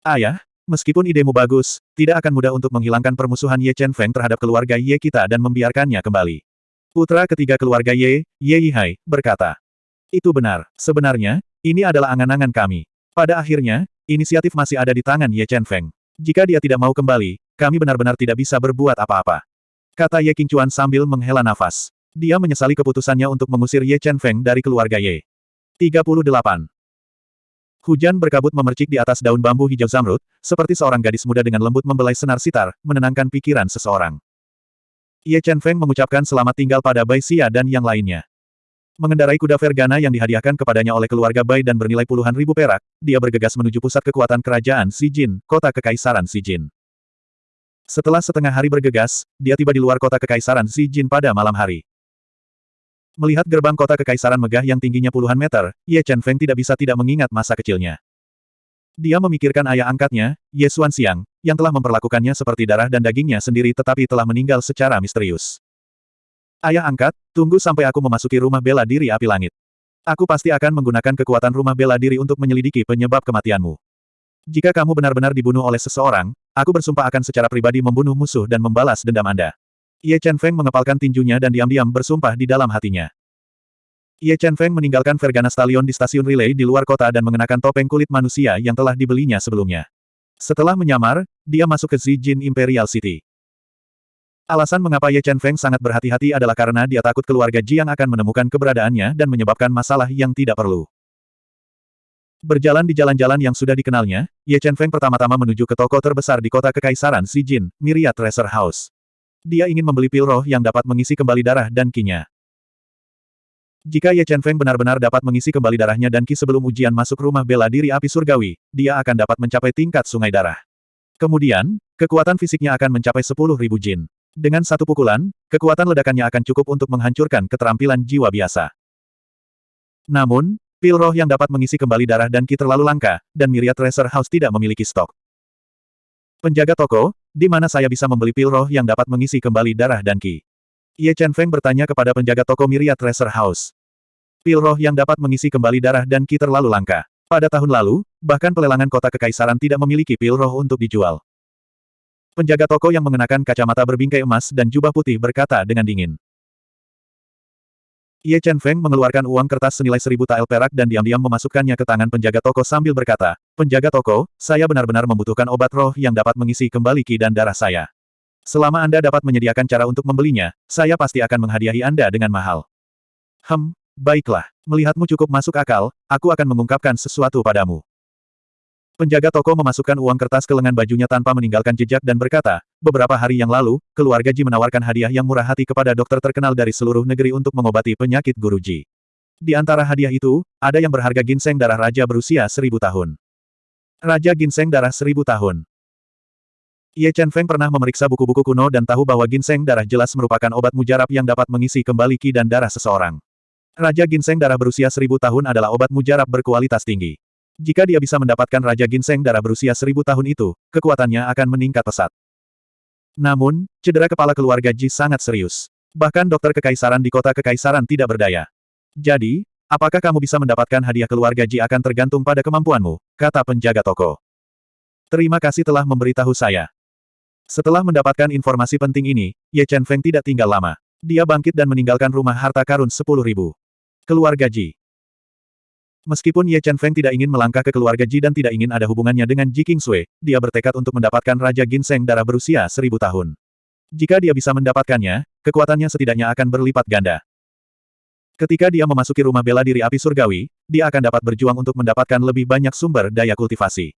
Ayah, meskipun idemu bagus, tidak akan mudah untuk menghilangkan permusuhan Ye Chen Feng terhadap keluarga Ye kita dan membiarkannya kembali. Putra ketiga keluarga Ye, Ye Yihai, berkata. Itu benar. Sebenarnya, ini adalah angan-angan kami. Pada akhirnya, inisiatif masih ada di tangan Ye Chen Feng. Jika dia tidak mau kembali, kami benar-benar tidak bisa berbuat apa-apa. Kata Ye Qingchuan sambil menghela nafas. Dia menyesali keputusannya untuk mengusir Ye Chen Feng dari keluarga Ye. 38. Hujan berkabut memercik di atas daun bambu hijau zamrud, seperti seorang gadis muda dengan lembut membelai senar sitar, menenangkan pikiran seseorang. Ye Chen Feng mengucapkan selamat tinggal pada Bai Xia dan yang lainnya. Mengendarai kuda Vergana yang dihadiahkan kepadanya oleh keluarga Bai dan bernilai puluhan ribu perak, dia bergegas menuju pusat kekuatan kerajaan Jin, kota kekaisaran Jin. Setelah setengah hari bergegas, dia tiba di luar kota kekaisaran Jin pada malam hari. Melihat gerbang kota kekaisaran megah yang tingginya puluhan meter, Ye Chen Feng tidak bisa tidak mengingat masa kecilnya. Dia memikirkan ayah angkatnya, Ye Xuan Xiang, yang telah memperlakukannya seperti darah dan dagingnya sendiri tetapi telah meninggal secara misterius. Ayah angkat, tunggu sampai aku memasuki rumah bela diri api langit. Aku pasti akan menggunakan kekuatan rumah bela diri untuk menyelidiki penyebab kematianmu. Jika kamu benar-benar dibunuh oleh seseorang, aku bersumpah akan secara pribadi membunuh musuh dan membalas dendam Anda. Ye Chen Feng mengepalkan tinjunya dan diam-diam bersumpah di dalam hatinya. Ye Chen Feng meninggalkan Vergana Stallion di stasiun relay di luar kota dan mengenakan topeng kulit manusia yang telah dibelinya sebelumnya. Setelah menyamar, dia masuk ke Zijin Imperial City. Alasan mengapa Ye Chen Feng sangat berhati-hati adalah karena dia takut keluarga Jiang akan menemukan keberadaannya dan menyebabkan masalah yang tidak perlu. Berjalan di jalan-jalan yang sudah dikenalnya, Ye Chen Feng pertama-tama menuju ke toko terbesar di kota kekaisaran Jin, Myriad Treasure House. Dia ingin membeli pil roh yang dapat mengisi kembali darah dan kinya. Jika Ye Chen Feng benar-benar dapat mengisi kembali darahnya dan ki sebelum ujian masuk rumah bela diri api surgawi, dia akan dapat mencapai tingkat sungai darah. Kemudian, kekuatan fisiknya akan mencapai 10.000 jin. Dengan satu pukulan, kekuatan ledakannya akan cukup untuk menghancurkan keterampilan jiwa biasa. Namun, pil roh yang dapat mengisi kembali darah dan ki terlalu langka, dan Myriad Treasure House tidak memiliki stok. Penjaga toko, di mana saya bisa membeli pil roh yang dapat mengisi kembali darah dan ki? Ye Chen Feng bertanya kepada penjaga toko Myriad Treasure House. Pil roh yang dapat mengisi kembali darah dan ki terlalu langka. Pada tahun lalu, bahkan pelelangan kota kekaisaran tidak memiliki pil roh untuk dijual. Penjaga toko yang mengenakan kacamata berbingkai emas dan jubah putih berkata dengan dingin. Ye Chen Feng mengeluarkan uang kertas senilai seribu tael perak dan diam-diam memasukkannya ke tangan penjaga toko sambil berkata, Penjaga toko, saya benar-benar membutuhkan obat roh yang dapat mengisi kembali ki dan darah saya. Selama Anda dapat menyediakan cara untuk membelinya, saya pasti akan menghadiahi Anda dengan mahal. Hem, baiklah. Melihatmu cukup masuk akal, aku akan mengungkapkan sesuatu padamu. Penjaga toko memasukkan uang kertas ke lengan bajunya tanpa meninggalkan jejak dan berkata, beberapa hari yang lalu, keluarga Ji menawarkan hadiah yang murah hati kepada dokter terkenal dari seluruh negeri untuk mengobati penyakit guru Ji. Di antara hadiah itu, ada yang berharga ginseng darah raja berusia seribu tahun. Raja ginseng darah seribu tahun. Ye Chen Feng pernah memeriksa buku-buku kuno dan tahu bahwa ginseng darah jelas merupakan obat mujarab yang dapat mengisi kembali ki dan darah seseorang. Raja ginseng darah berusia seribu tahun adalah obat mujarab berkualitas tinggi. Jika dia bisa mendapatkan Raja Ginseng darah berusia seribu tahun itu, kekuatannya akan meningkat pesat. Namun, cedera kepala keluarga Ji sangat serius. Bahkan dokter kekaisaran di kota kekaisaran tidak berdaya. Jadi, apakah kamu bisa mendapatkan hadiah keluarga Ji akan tergantung pada kemampuanmu, kata penjaga toko. Terima kasih telah memberitahu saya. Setelah mendapatkan informasi penting ini, Ye Chen Feng tidak tinggal lama. Dia bangkit dan meninggalkan rumah harta karun 10.000. Keluarga Ji. Meskipun Ye Chen Feng tidak ingin melangkah ke keluarga Ji dan tidak ingin ada hubungannya dengan Ji King Sui, dia bertekad untuk mendapatkan Raja Ginseng darah berusia seribu tahun. Jika dia bisa mendapatkannya, kekuatannya setidaknya akan berlipat ganda. Ketika dia memasuki rumah bela diri api surgawi, dia akan dapat berjuang untuk mendapatkan lebih banyak sumber daya kultivasi.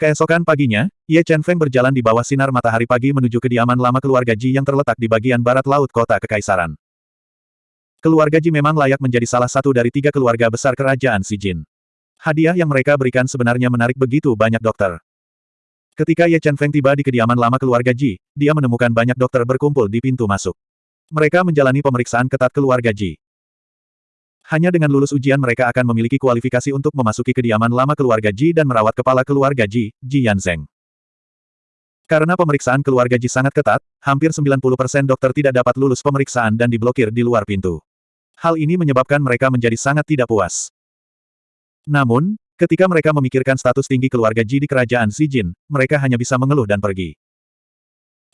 Keesokan paginya, Ye Chen Feng berjalan di bawah sinar matahari pagi menuju kediaman lama keluarga Ji yang terletak di bagian barat laut kota Kekaisaran. Keluarga Ji memang layak menjadi salah satu dari tiga keluarga besar kerajaan Si Jin. Hadiah yang mereka berikan sebenarnya menarik begitu banyak dokter. Ketika Ye Chen Feng tiba di kediaman lama keluarga Ji, dia menemukan banyak dokter berkumpul di pintu masuk. Mereka menjalani pemeriksaan ketat keluarga Ji. Hanya dengan lulus ujian mereka akan memiliki kualifikasi untuk memasuki kediaman lama keluarga Ji dan merawat kepala keluarga Ji, Ji Yanzeng. Karena pemeriksaan keluarga Ji sangat ketat, hampir 90% dokter tidak dapat lulus pemeriksaan dan diblokir di luar pintu. Hal ini menyebabkan mereka menjadi sangat tidak puas. Namun, Ketika mereka memikirkan status tinggi keluarga Ji di kerajaan Jin, mereka hanya bisa mengeluh dan pergi.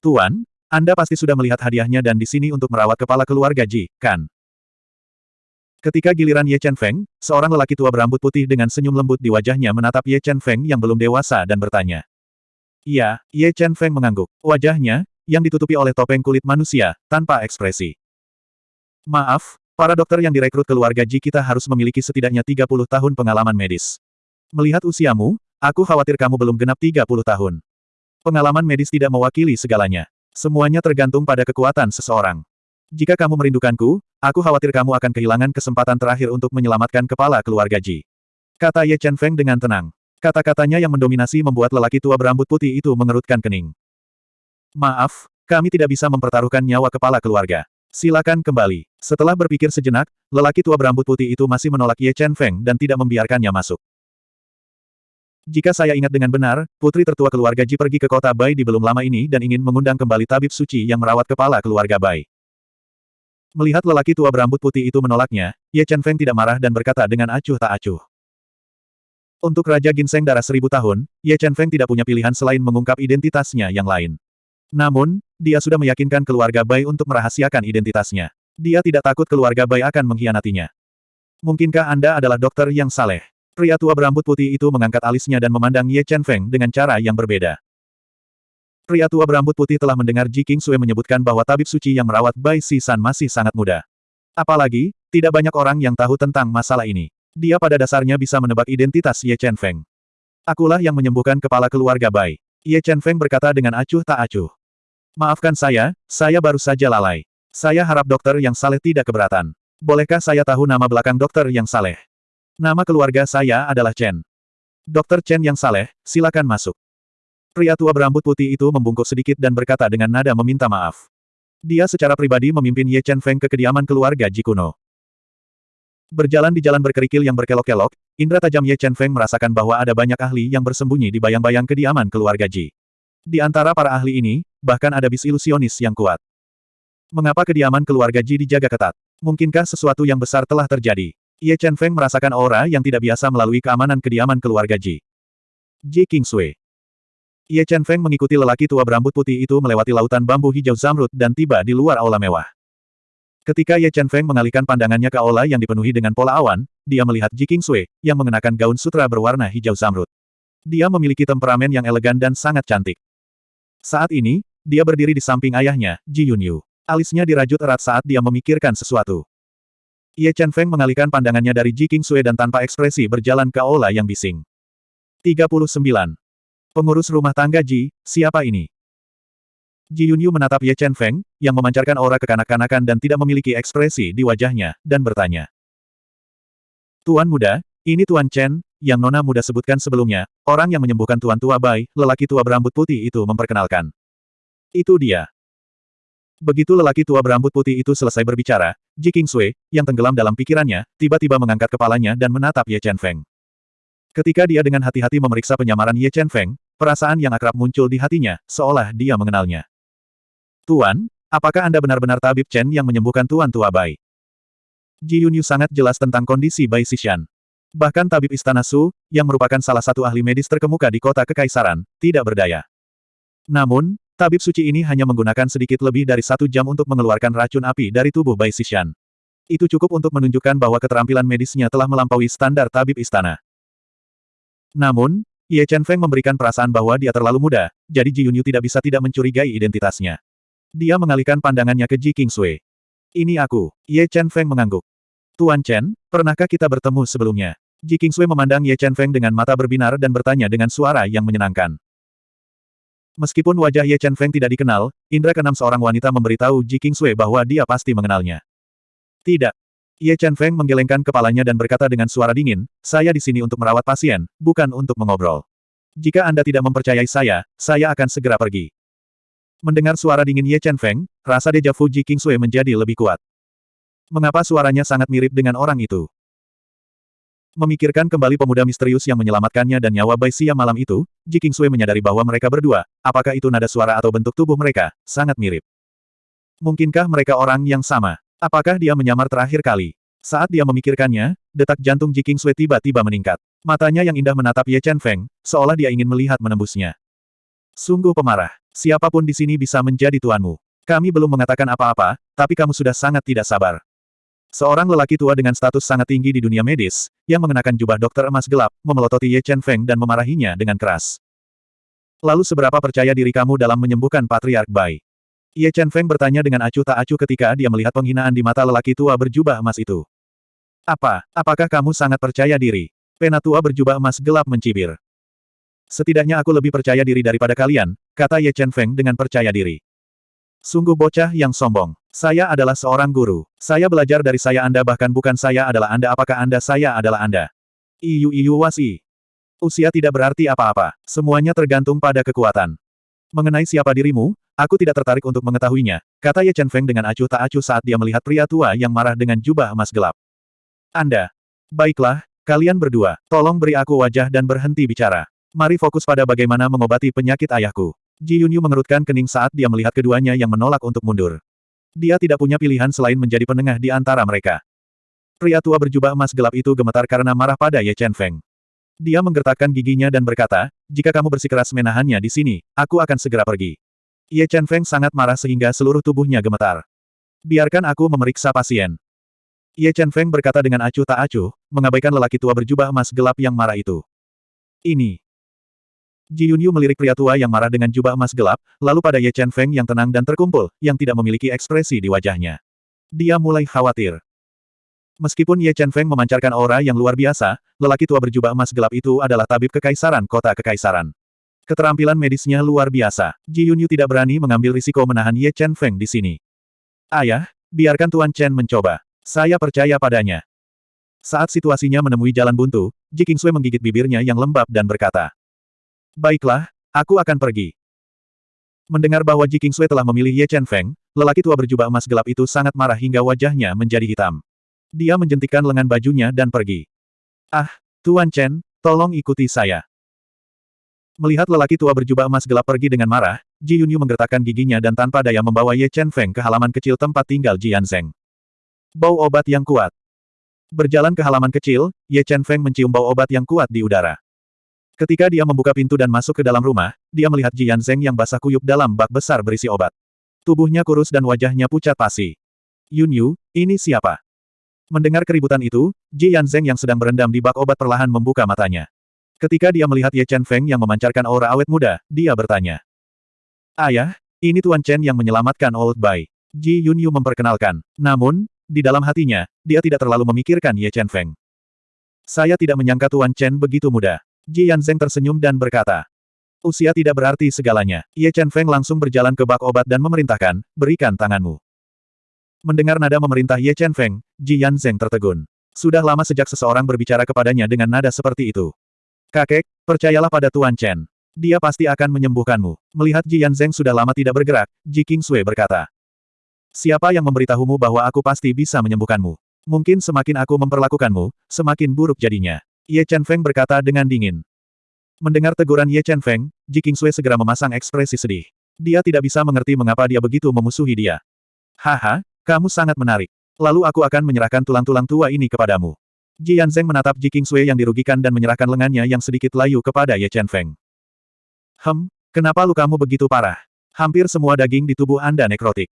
Tuan, Anda pasti sudah melihat hadiahnya dan di sini untuk merawat kepala keluarga Ji, kan? Ketika giliran Ye Chen Feng, seorang lelaki tua berambut putih dengan senyum lembut di wajahnya menatap Ye Chen Feng yang belum dewasa dan bertanya. Iya, Ye Chen Feng mengangguk. Wajahnya, yang ditutupi oleh topeng kulit manusia, tanpa ekspresi. Maaf, para dokter yang direkrut keluarga Ji kita harus memiliki setidaknya 30 tahun pengalaman medis. Melihat usiamu, aku khawatir kamu belum genap 30 tahun. Pengalaman medis tidak mewakili segalanya. Semuanya tergantung pada kekuatan seseorang. Jika kamu merindukanku, aku khawatir kamu akan kehilangan kesempatan terakhir untuk menyelamatkan kepala keluarga Ji. Kata Ye Chen Feng dengan tenang. Kata-katanya yang mendominasi membuat lelaki tua berambut putih itu mengerutkan kening. Maaf, kami tidak bisa mempertaruhkan nyawa kepala keluarga. Silakan kembali. Setelah berpikir sejenak, lelaki tua berambut putih itu masih menolak Ye Chen Feng dan tidak membiarkannya masuk. Jika saya ingat dengan benar, putri tertua keluarga Ji pergi ke kota Bai di belum lama ini dan ingin mengundang kembali tabib suci yang merawat kepala keluarga Bai. Melihat lelaki tua berambut putih itu menolaknya, Ye Chen Feng tidak marah dan berkata dengan acuh tak acuh. Untuk Raja Ginseng darah seribu tahun, Ye Chen Feng tidak punya pilihan selain mengungkap identitasnya yang lain. Namun, dia sudah meyakinkan keluarga Bai untuk merahasiakan identitasnya. Dia tidak takut keluarga Bai akan mengkhianatinya. Mungkinkah Anda adalah dokter yang saleh? Pria tua berambut putih itu mengangkat alisnya dan memandang Ye Chen Feng dengan cara yang berbeda. Pria tua berambut putih telah mendengar Ji King Sui menyebutkan bahwa tabib suci yang merawat Bai Si San masih sangat muda. Apalagi, tidak banyak orang yang tahu tentang masalah ini. Dia pada dasarnya bisa menebak identitas Ye Chen Feng. Akulah yang menyembuhkan kepala keluarga Bai. Ye Chen Feng berkata dengan acuh tak acuh. Maafkan saya, saya baru saja lalai. Saya harap dokter yang saleh tidak keberatan. Bolehkah saya tahu nama belakang dokter yang saleh? Nama keluarga saya adalah Chen. Dokter Chen yang saleh, silakan masuk. Pria tua berambut putih itu membungkuk sedikit dan berkata dengan nada meminta maaf. Dia secara pribadi memimpin Ye Chen Feng ke kediaman keluarga Jikuno. Berjalan di jalan berkerikil yang berkelok-kelok, indera tajam Ye Chen Feng merasakan bahwa ada banyak ahli yang bersembunyi di bayang-bayang kediaman keluarga Ji. Di antara para ahli ini, bahkan ada bis ilusionis yang kuat. Mengapa kediaman keluarga Ji dijaga ketat? Mungkinkah sesuatu yang besar telah terjadi? Ye Chen Feng merasakan aura yang tidak biasa melalui keamanan kediaman keluarga Ji. Ji Kingsui. Ye Chen Feng mengikuti lelaki tua berambut putih itu melewati lautan bambu hijau zamrud dan tiba di luar aula mewah. Ketika Ye Chen Feng mengalihkan pandangannya ke aula yang dipenuhi dengan pola awan, dia melihat Ji Kingsui, yang mengenakan gaun sutra berwarna hijau zamrud. Dia memiliki temperamen yang elegan dan sangat cantik. Saat ini, dia berdiri di samping ayahnya, Ji Yunyu. Alisnya dirajut erat saat dia memikirkan sesuatu. Ye Chen Feng mengalihkan pandangannya dari Ji King Sui dan tanpa ekspresi berjalan ke aula yang bising. 39. Pengurus rumah tangga Ji, siapa ini? Ji Yunyu menatap Ye Chen Feng, yang memancarkan aura kekanak-kanakan dan tidak memiliki ekspresi di wajahnya, dan bertanya. Tuan muda, ini Tuan Chen, yang Nona muda sebutkan sebelumnya, orang yang menyembuhkan Tuan Tua Bai, lelaki tua berambut putih itu memperkenalkan. Itu dia. Begitu lelaki tua berambut putih itu selesai berbicara, Ji King Sui, yang tenggelam dalam pikirannya, tiba-tiba mengangkat kepalanya dan menatap Ye Chen Feng. Ketika dia dengan hati-hati memeriksa penyamaran Ye Chen Feng, perasaan yang akrab muncul di hatinya, seolah dia mengenalnya. Tuan, Apakah Anda benar-benar tabib Chen yang menyembuhkan Tuan Tua Bai? Ji Yunyu sangat jelas tentang kondisi Bai Xishan. Bahkan tabib Istana Su, yang merupakan salah satu ahli medis terkemuka di kota kekaisaran, tidak berdaya. Namun, tabib suci ini hanya menggunakan sedikit lebih dari satu jam untuk mengeluarkan racun api dari tubuh Bai Xishan. Itu cukup untuk menunjukkan bahwa keterampilan medisnya telah melampaui standar tabib istana. Namun, Ye Chen Feng memberikan perasaan bahwa dia terlalu muda, jadi Ji Yunyu tidak bisa tidak mencurigai identitasnya. Dia mengalihkan pandangannya ke Ji Kingsui. Ini aku. Ye Chen Feng mengangguk. Tuan Chen, pernahkah kita bertemu sebelumnya? Ji Kingsui memandang Ye Chen Feng dengan mata berbinar dan bertanya dengan suara yang menyenangkan. Meskipun wajah Ye Chen Feng tidak dikenal, indra keenam seorang wanita memberitahu Ji Kingsui bahwa dia pasti mengenalnya. Tidak. Ye Chen Feng menggelengkan kepalanya dan berkata dengan suara dingin, saya di sini untuk merawat pasien, bukan untuk mengobrol. Jika Anda tidak mempercayai saya, saya akan segera pergi. Mendengar suara dingin Ye Chen Feng, rasa deja vu Ji Kingsui menjadi lebih kuat. Mengapa suaranya sangat mirip dengan orang itu? Memikirkan kembali pemuda misterius yang menyelamatkannya dan nyawa Bai Xia malam itu, Ji Kingsui menyadari bahwa mereka berdua, apakah itu nada suara atau bentuk tubuh mereka, sangat mirip. Mungkinkah mereka orang yang sama? Apakah dia menyamar terakhir kali? Saat dia memikirkannya, detak jantung Ji Sui tiba-tiba meningkat. Matanya yang indah menatap Ye Chen Feng, seolah dia ingin melihat menembusnya. Sungguh pemarah. Siapa pun di sini bisa menjadi tuanmu. Kami belum mengatakan apa-apa, tapi kamu sudah sangat tidak sabar. Seorang lelaki tua dengan status sangat tinggi di dunia medis, yang mengenakan jubah dokter emas gelap, memelototi Ye Chen Feng dan memarahinya dengan keras. Lalu seberapa percaya diri kamu dalam menyembuhkan Patriark Bai? Ye Chen Feng bertanya dengan acuh tak acuh ketika dia melihat penghinaan di mata lelaki tua berjubah emas itu. Apa, apakah kamu sangat percaya diri? Pena tua berjubah emas gelap mencibir. Setidaknya aku lebih percaya diri daripada kalian, kata Ye Chen Feng dengan percaya diri. Sungguh bocah yang sombong. Saya adalah seorang guru. Saya belajar dari saya Anda bahkan bukan saya adalah Anda apakah Anda saya adalah Anda. Iyu Iyu Wasi. Usia tidak berarti apa-apa. Semuanya tergantung pada kekuatan. Mengenai siapa dirimu, aku tidak tertarik untuk mengetahuinya, kata Ye Chen Feng dengan acuh tak acuh saat dia melihat pria tua yang marah dengan jubah emas gelap. Anda. Baiklah, kalian berdua, tolong beri aku wajah dan berhenti bicara. Mari fokus pada bagaimana mengobati penyakit ayahku. Ji Yunyu mengerutkan kening saat dia melihat keduanya yang menolak untuk mundur. Dia tidak punya pilihan selain menjadi penengah di antara mereka. Pria tua berjubah emas gelap itu gemetar karena marah pada Ye Chen Feng. Dia menggertakkan giginya dan berkata, jika kamu bersikeras menahannya di sini, aku akan segera pergi. Ye Chen Feng sangat marah sehingga seluruh tubuhnya gemetar. Biarkan aku memeriksa pasien. Ye Chen Feng berkata dengan acuh tak acuh, mengabaikan lelaki tua berjubah emas gelap yang marah itu. Ini. Ji Yunyu melirik pria tua yang marah dengan jubah emas gelap, lalu pada Ye Chen Feng yang tenang dan terkumpul, yang tidak memiliki ekspresi di wajahnya. Dia mulai khawatir. Meskipun Ye Chen Feng memancarkan aura yang luar biasa, lelaki tua berjubah emas gelap itu adalah tabib kekaisaran kota kekaisaran. Keterampilan medisnya luar biasa. Ji Yunyu tidak berani mengambil risiko menahan Ye Chen Feng di sini. Ayah, biarkan Tuan Chen mencoba. Saya percaya padanya. Saat situasinya menemui jalan buntu, Ji Kingsui menggigit bibirnya yang lembab dan berkata. Baiklah, aku akan pergi. Mendengar bahwa Ji Kingsui telah memilih Ye Chen Feng, lelaki tua berjubah emas gelap itu sangat marah hingga wajahnya menjadi hitam. Dia menjentikkan lengan bajunya dan pergi. Ah, Tuan Chen, tolong ikuti saya. Melihat lelaki tua berjubah emas gelap pergi dengan marah, Ji Yunyu menggertakkan giginya dan tanpa daya membawa Ye Chen Feng ke halaman kecil tempat tinggal Ji Yanzeng. Bau obat yang kuat. Berjalan ke halaman kecil, Ye Chen Feng mencium bau obat yang kuat di udara. Ketika dia membuka pintu dan masuk ke dalam rumah, dia melihat Ji Yanzeng yang basah kuyup dalam bak besar berisi obat. Tubuhnya kurus dan wajahnya pucat pasi. Yun Yu, ini siapa? Mendengar keributan itu, Ji Yanzeng yang sedang berendam di bak obat perlahan membuka matanya. Ketika dia melihat Ye Chen Feng yang memancarkan aura awet muda, dia bertanya. Ayah, ini Tuan Chen yang menyelamatkan Old Bai. Ji Yunyu memperkenalkan. Namun, di dalam hatinya, dia tidak terlalu memikirkan Ye Chen Feng. Saya tidak menyangka Tuan Chen begitu muda. Ji Yanzeng tersenyum dan berkata. Usia tidak berarti segalanya. Ye Chen Feng langsung berjalan ke bak obat dan memerintahkan, berikan tanganmu. Mendengar nada memerintah Ye Chen Feng, Ji Yanzeng tertegun. Sudah lama sejak seseorang berbicara kepadanya dengan nada seperti itu. Kakek, percayalah pada Tuan Chen. Dia pasti akan menyembuhkanmu. Melihat Ji Yanzeng sudah lama tidak bergerak, Ji Kingsui berkata. Siapa yang memberitahumu bahwa aku pasti bisa menyembuhkanmu? Mungkin semakin aku memperlakukanmu, semakin buruk jadinya. Ye Chen Feng berkata dengan dingin. Mendengar teguran Ye Chen Feng, Ji Kingsui segera memasang ekspresi sedih. Dia tidak bisa mengerti mengapa dia begitu memusuhi dia. Haha, kamu sangat menarik. Lalu aku akan menyerahkan tulang-tulang tua ini kepadamu. Ji Yanzeng menatap Ji Kingsui yang dirugikan dan menyerahkan lengannya yang sedikit layu kepada Ye Chen Feng. Hem, kenapa lukamu begitu parah? Hampir semua daging di tubuh Anda nekrotik.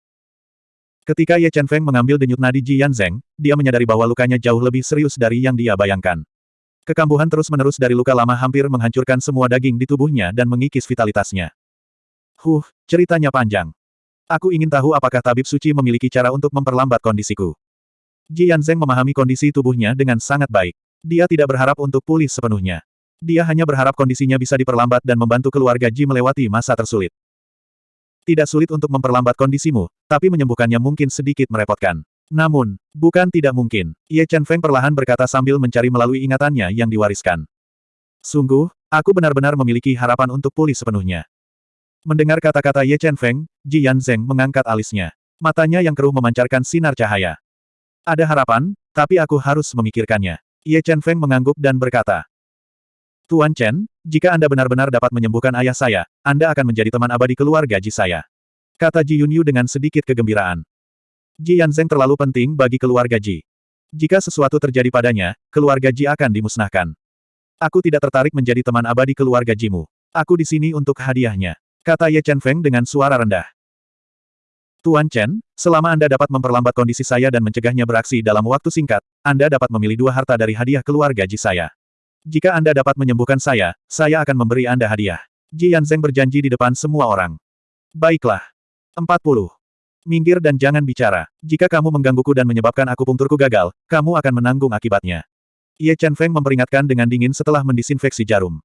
Ketika Ye Chen Feng mengambil denyut nadi Ji Yanzeng, dia menyadari bahwa lukanya jauh lebih serius dari yang dia bayangkan. Kekambuhan terus-menerus dari luka lama hampir menghancurkan semua daging di tubuhnya dan mengikis vitalitasnya. Huh, ceritanya panjang. Aku ingin tahu apakah tabib suci memiliki cara untuk memperlambat kondisiku. Ji Yanzeng memahami kondisi tubuhnya dengan sangat baik. Dia tidak berharap untuk pulih sepenuhnya. Dia hanya berharap kondisinya bisa diperlambat dan membantu keluarga Ji melewati masa tersulit. Tidak sulit untuk memperlambat kondisimu, tapi menyembuhkannya mungkin sedikit merepotkan. Namun, bukan tidak mungkin. Ye Chen Feng perlahan berkata sambil mencari melalui ingatannya yang diwariskan. Sungguh, aku benar-benar memiliki harapan untuk pulih sepenuhnya. Mendengar kata-kata Ye Chen Feng, Ji Yanzeng mengangkat alisnya. Matanya yang keruh memancarkan sinar cahaya. Ada harapan, tapi aku harus memikirkannya. Ye Chen Feng mengangguk dan berkata, Tuan Chen, jika Anda benar-benar dapat menyembuhkan ayah saya, Anda akan menjadi teman abadi keluarga Ji saya. Kata Ji Yunyu dengan sedikit kegembiraan. Ji Yanzeng terlalu penting bagi keluarga Ji. Jika sesuatu terjadi padanya, keluarga Ji akan dimusnahkan. Aku tidak tertarik menjadi teman abadi keluarga Jimu. Aku di sini untuk hadiahnya. Kata Ye Chen Feng dengan suara rendah. Tuan Chen, selama Anda dapat memperlambat kondisi saya dan mencegahnya beraksi dalam waktu singkat, Anda dapat memilih dua harta dari hadiah keluarga Ji saya. Jika Anda dapat menyembuhkan saya, saya akan memberi Anda hadiah. Ji Yanzeng berjanji di depan semua orang. Baiklah. 40. Minggir dan jangan bicara. Jika kamu menggangguku dan menyebabkan aku pungturku gagal, kamu akan menanggung akibatnya. Ye Chen Feng memperingatkan dengan dingin setelah mendisinfeksi jarum.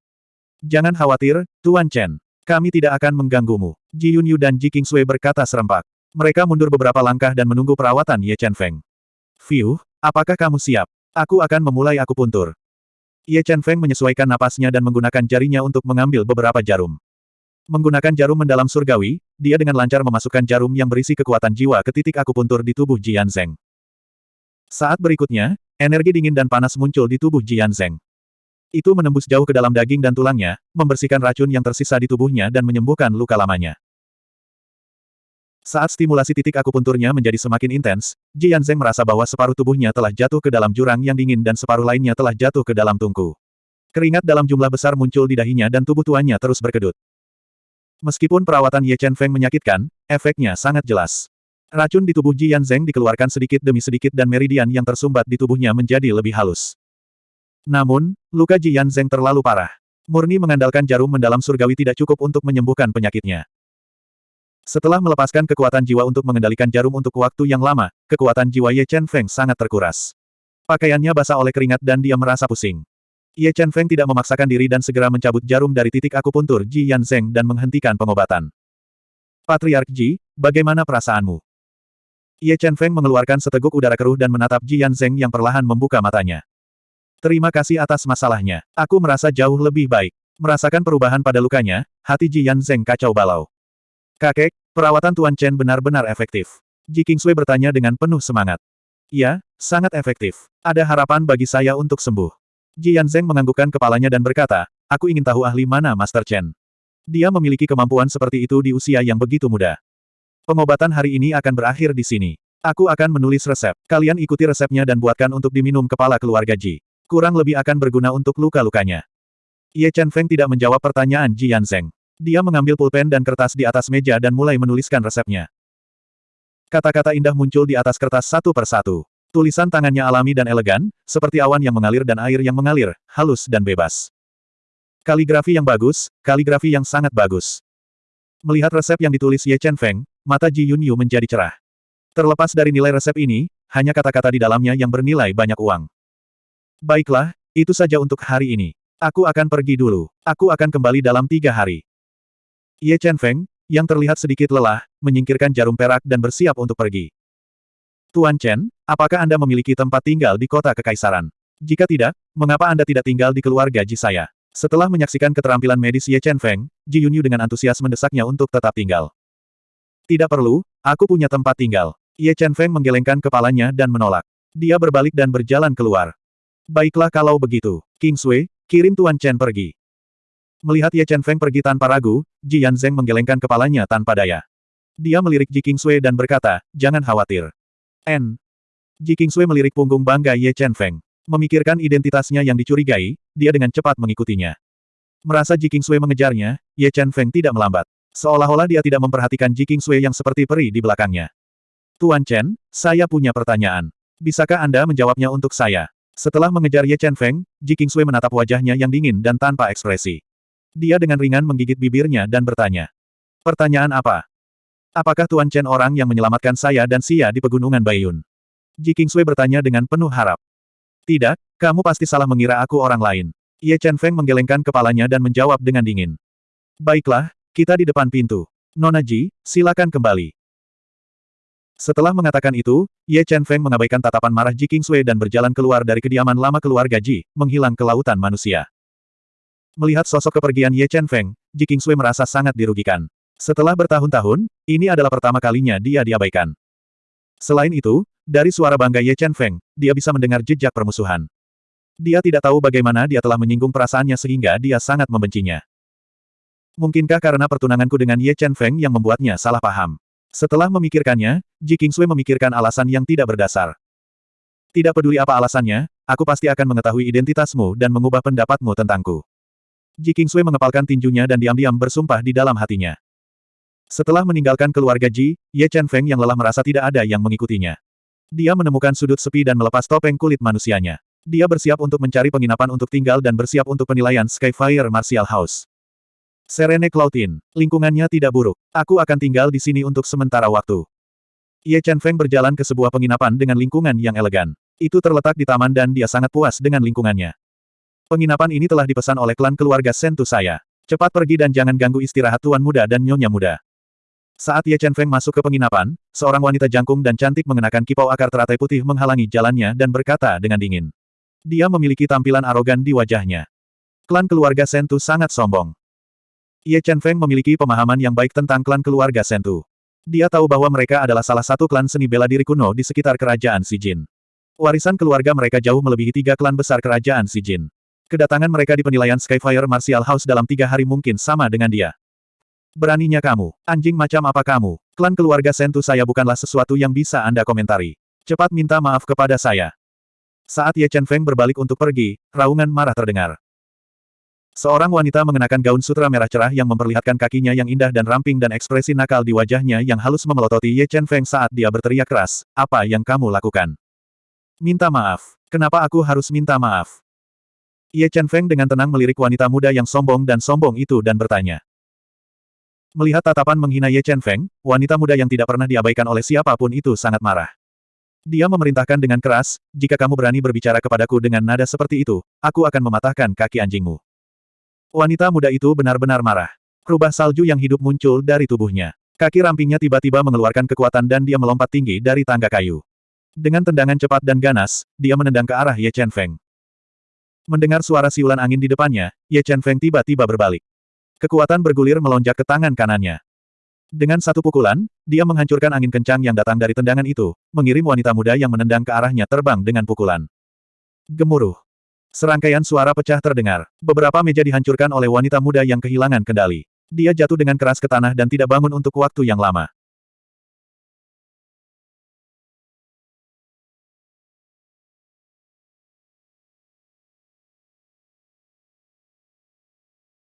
Jangan khawatir, Tuan Chen. Kami tidak akan mengganggumu. Ji Yunyu dan Ji Kingsui berkata serempak. Mereka mundur beberapa langkah dan menunggu perawatan Ye Chen Feng. Fiu, apakah kamu siap? Aku akan memulai aku puntur. Ye Chen Feng menyesuaikan napasnya dan menggunakan jarinya untuk mengambil beberapa jarum. Menggunakan jarum mendalam surgawi, dia dengan lancar memasukkan jarum yang berisi kekuatan jiwa ke titik akupuntur di tubuh Jian Zeng. Saat berikutnya, energi dingin dan panas muncul di tubuh Jian Zeng. Itu menembus jauh ke dalam daging dan tulangnya, membersihkan racun yang tersisa di tubuhnya dan menyembuhkan luka lamanya. Saat stimulasi titik akupunturnya menjadi semakin intens, Ji Yanzeng merasa bahwa separuh tubuhnya telah jatuh ke dalam jurang yang dingin dan separuh lainnya telah jatuh ke dalam tungku. Keringat dalam jumlah besar muncul di dahinya dan tubuh tuannya terus berkedut. Meskipun perawatan Ye Chen Feng menyakitkan, efeknya sangat jelas. Racun di tubuh Ji Yanzeng dikeluarkan sedikit demi sedikit dan meridian yang tersumbat di tubuhnya menjadi lebih halus. Namun, luka Ji Yanzeng terlalu parah. Murni mengandalkan jarum mendalam surgawi tidak cukup untuk menyembuhkan penyakitnya. Setelah melepaskan kekuatan jiwa untuk mengendalikan jarum untuk waktu yang lama, kekuatan jiwa Ye Chen Feng sangat terkuras. Pakaiannya basah oleh keringat dan dia merasa pusing. Ye Chen Feng tidak memaksakan diri dan segera mencabut jarum dari titik akupuntur Ji Yanzeng dan menghentikan pengobatan. Patriark Ji, bagaimana perasaanmu? Ye Chen Feng mengeluarkan seteguk udara keruh dan menatap Ji Yanzeng yang perlahan membuka matanya. Terima kasih atas masalahnya. Aku merasa jauh lebih baik. Merasakan perubahan pada lukanya, hati Ji Yanzeng kacau balau. Kakek, perawatan Tuan Chen benar-benar efektif. Ji Kingsui bertanya dengan penuh semangat. Ya, sangat efektif. Ada harapan bagi saya untuk sembuh. Ji Yanzeng menganggukkan kepalanya dan berkata, aku ingin tahu ahli mana Master Chen. Dia memiliki kemampuan seperti itu di usia yang begitu muda. Pengobatan hari ini akan berakhir di sini. Aku akan menulis resep. Kalian ikuti resepnya dan buatkan untuk diminum kepala keluarga Ji. Kurang lebih akan berguna untuk luka-lukanya. Ye Chen Feng tidak menjawab pertanyaan Ji Yanzeng. Dia mengambil pulpen dan kertas di atas meja dan mulai menuliskan resepnya. Kata-kata indah muncul di atas kertas satu persatu. Tulisan tangannya alami dan elegan, seperti awan yang mengalir dan air yang mengalir, halus dan bebas. Kaligrafi yang bagus, kaligrafi yang sangat bagus. Melihat resep yang ditulis Ye Chen Feng, mata Ji Yunyu menjadi cerah. Terlepas dari nilai resep ini, hanya kata-kata di dalamnya yang bernilai banyak uang. Baiklah, itu saja untuk hari ini. Aku akan pergi dulu. Aku akan kembali dalam tiga hari. Ye Chen Feng, yang terlihat sedikit lelah, menyingkirkan jarum perak dan bersiap untuk pergi. Tuan Chen, apakah Anda memiliki tempat tinggal di kota kekaisaran? Jika tidak, mengapa Anda tidak tinggal di keluarga Ji saya? Setelah menyaksikan keterampilan medis Ye Chen Feng, Ji Yunyu dengan antusias mendesaknya untuk tetap tinggal. Tidak perlu, aku punya tempat tinggal. Ye Chen Feng menggelengkan kepalanya dan menolak. Dia berbalik dan berjalan keluar. Baiklah kalau begitu, King Sui, kirim Tuan Chen pergi. Melihat Ye Chen Feng pergi tanpa ragu, Ji Yanzeng menggelengkan kepalanya tanpa daya. Dia melirik Ji Kingsui dan berkata, jangan khawatir. N. Ji Kingsui melirik punggung bangga Ye Chen Feng. Memikirkan identitasnya yang dicurigai, dia dengan cepat mengikutinya. Merasa Ji Kingsui mengejarnya, Ye Chen Feng tidak melambat. Seolah-olah dia tidak memperhatikan Ji Kingsui yang seperti peri di belakangnya. Tuan Chen, saya punya pertanyaan. Bisakah Anda menjawabnya untuk saya? Setelah mengejar Ye Chen Feng, Ji Kingsui menatap wajahnya yang dingin dan tanpa ekspresi. Dia dengan ringan menggigit bibirnya dan bertanya. Pertanyaan apa? Apakah Tuan Chen orang yang menyelamatkan saya dan Sia di pegunungan Bayun? Ji Kingsui bertanya dengan penuh harap. Tidak, kamu pasti salah mengira aku orang lain. Ye Chen Feng menggelengkan kepalanya dan menjawab dengan dingin. Baiklah, kita di depan pintu. Nona Ji, silakan kembali. Setelah mengatakan itu, Ye Chen Feng mengabaikan tatapan marah Ji Kingsui dan berjalan keluar dari kediaman lama keluarga Ji, menghilang ke lautan manusia. Melihat sosok kepergian Ye Chen Feng, Ji Kingsui merasa sangat dirugikan. Setelah bertahun-tahun, ini adalah pertama kalinya dia diabaikan. Selain itu, dari suara bangga Ye Chen Feng, dia bisa mendengar jejak permusuhan. Dia tidak tahu bagaimana dia telah menyinggung perasaannya sehingga dia sangat membencinya. Mungkinkah karena pertunanganku dengan Ye Chen Feng yang membuatnya salah paham? Setelah memikirkannya, Ji Kingsui memikirkan alasan yang tidak berdasar. Tidak peduli apa alasannya, aku pasti akan mengetahui identitasmu dan mengubah pendapatmu tentangku. Ji Kingsui mengepalkan tinjunya dan diam-diam bersumpah di dalam hatinya. Setelah meninggalkan keluarga Ji, Ye Chen Feng yang lelah merasa tidak ada yang mengikutinya. Dia menemukan sudut sepi dan melepas topeng kulit manusianya. Dia bersiap untuk mencari penginapan untuk tinggal dan bersiap untuk penilaian Skyfire Martial House. Serene Cloudin, lingkungannya tidak buruk. Aku akan tinggal di sini untuk sementara waktu. Ye Chen Feng berjalan ke sebuah penginapan dengan lingkungan yang elegan. Itu terletak di taman dan dia sangat puas dengan lingkungannya. Penginapan ini telah dipesan oleh klan keluarga Sentu saya. Cepat pergi dan jangan ganggu istirahat tuan muda dan nyonya muda. Saat Ye Chen Feng masuk ke penginapan, seorang wanita jangkung dan cantik mengenakan kipau akar teratai putih menghalangi jalannya dan berkata dengan dingin. Dia memiliki tampilan arogan di wajahnya. Klan keluarga Sentu sangat sombong. Ye Chen Feng memiliki pemahaman yang baik tentang klan keluarga Sentu. Dia tahu bahwa mereka adalah salah satu klan seni bela diri kuno di sekitar kerajaan Jin. Warisan keluarga mereka jauh melebihi tiga klan besar kerajaan Jin. Kedatangan mereka di penilaian Skyfire Martial House dalam tiga hari mungkin sama dengan dia. Beraninya kamu, anjing macam apa kamu? Klan keluarga Sentu saya bukanlah sesuatu yang bisa Anda komentari. Cepat minta maaf kepada saya. Saat Ye Chen Feng berbalik untuk pergi, raungan marah terdengar. Seorang wanita mengenakan gaun sutra merah cerah yang memperlihatkan kakinya yang indah dan ramping dan ekspresi nakal di wajahnya yang halus memelototi Ye Chen Feng saat dia berteriak keras, apa yang kamu lakukan? Minta maaf. Kenapa aku harus minta maaf? Ye Chen Feng dengan tenang melirik wanita muda yang sombong dan sombong itu dan bertanya. Melihat tatapan menghina Ye Chen Feng, wanita muda yang tidak pernah diabaikan oleh siapa pun itu sangat marah. Dia memerintahkan dengan keras, jika kamu berani berbicara kepadaku dengan nada seperti itu, aku akan mematahkan kaki anjingmu. Wanita muda itu benar-benar marah. Rubah salju yang hidup muncul dari tubuhnya. Kaki rampingnya tiba-tiba mengeluarkan kekuatan dan dia melompat tinggi dari tangga kayu. Dengan tendangan cepat dan ganas, dia menendang ke arah Ye Chen Feng. Mendengar suara siulan angin di depannya, Ye Chen Feng tiba-tiba berbalik. Kekuatan bergulir melonjak ke tangan kanannya. Dengan satu pukulan, dia menghancurkan angin kencang yang datang dari tendangan itu, mengirim wanita muda yang menendang ke arahnya terbang dengan pukulan. Gemuruh. Serangkaian suara pecah terdengar. Beberapa meja dihancurkan oleh wanita muda yang kehilangan kendali. Dia jatuh dengan keras ke tanah dan tidak bangun untuk waktu yang lama.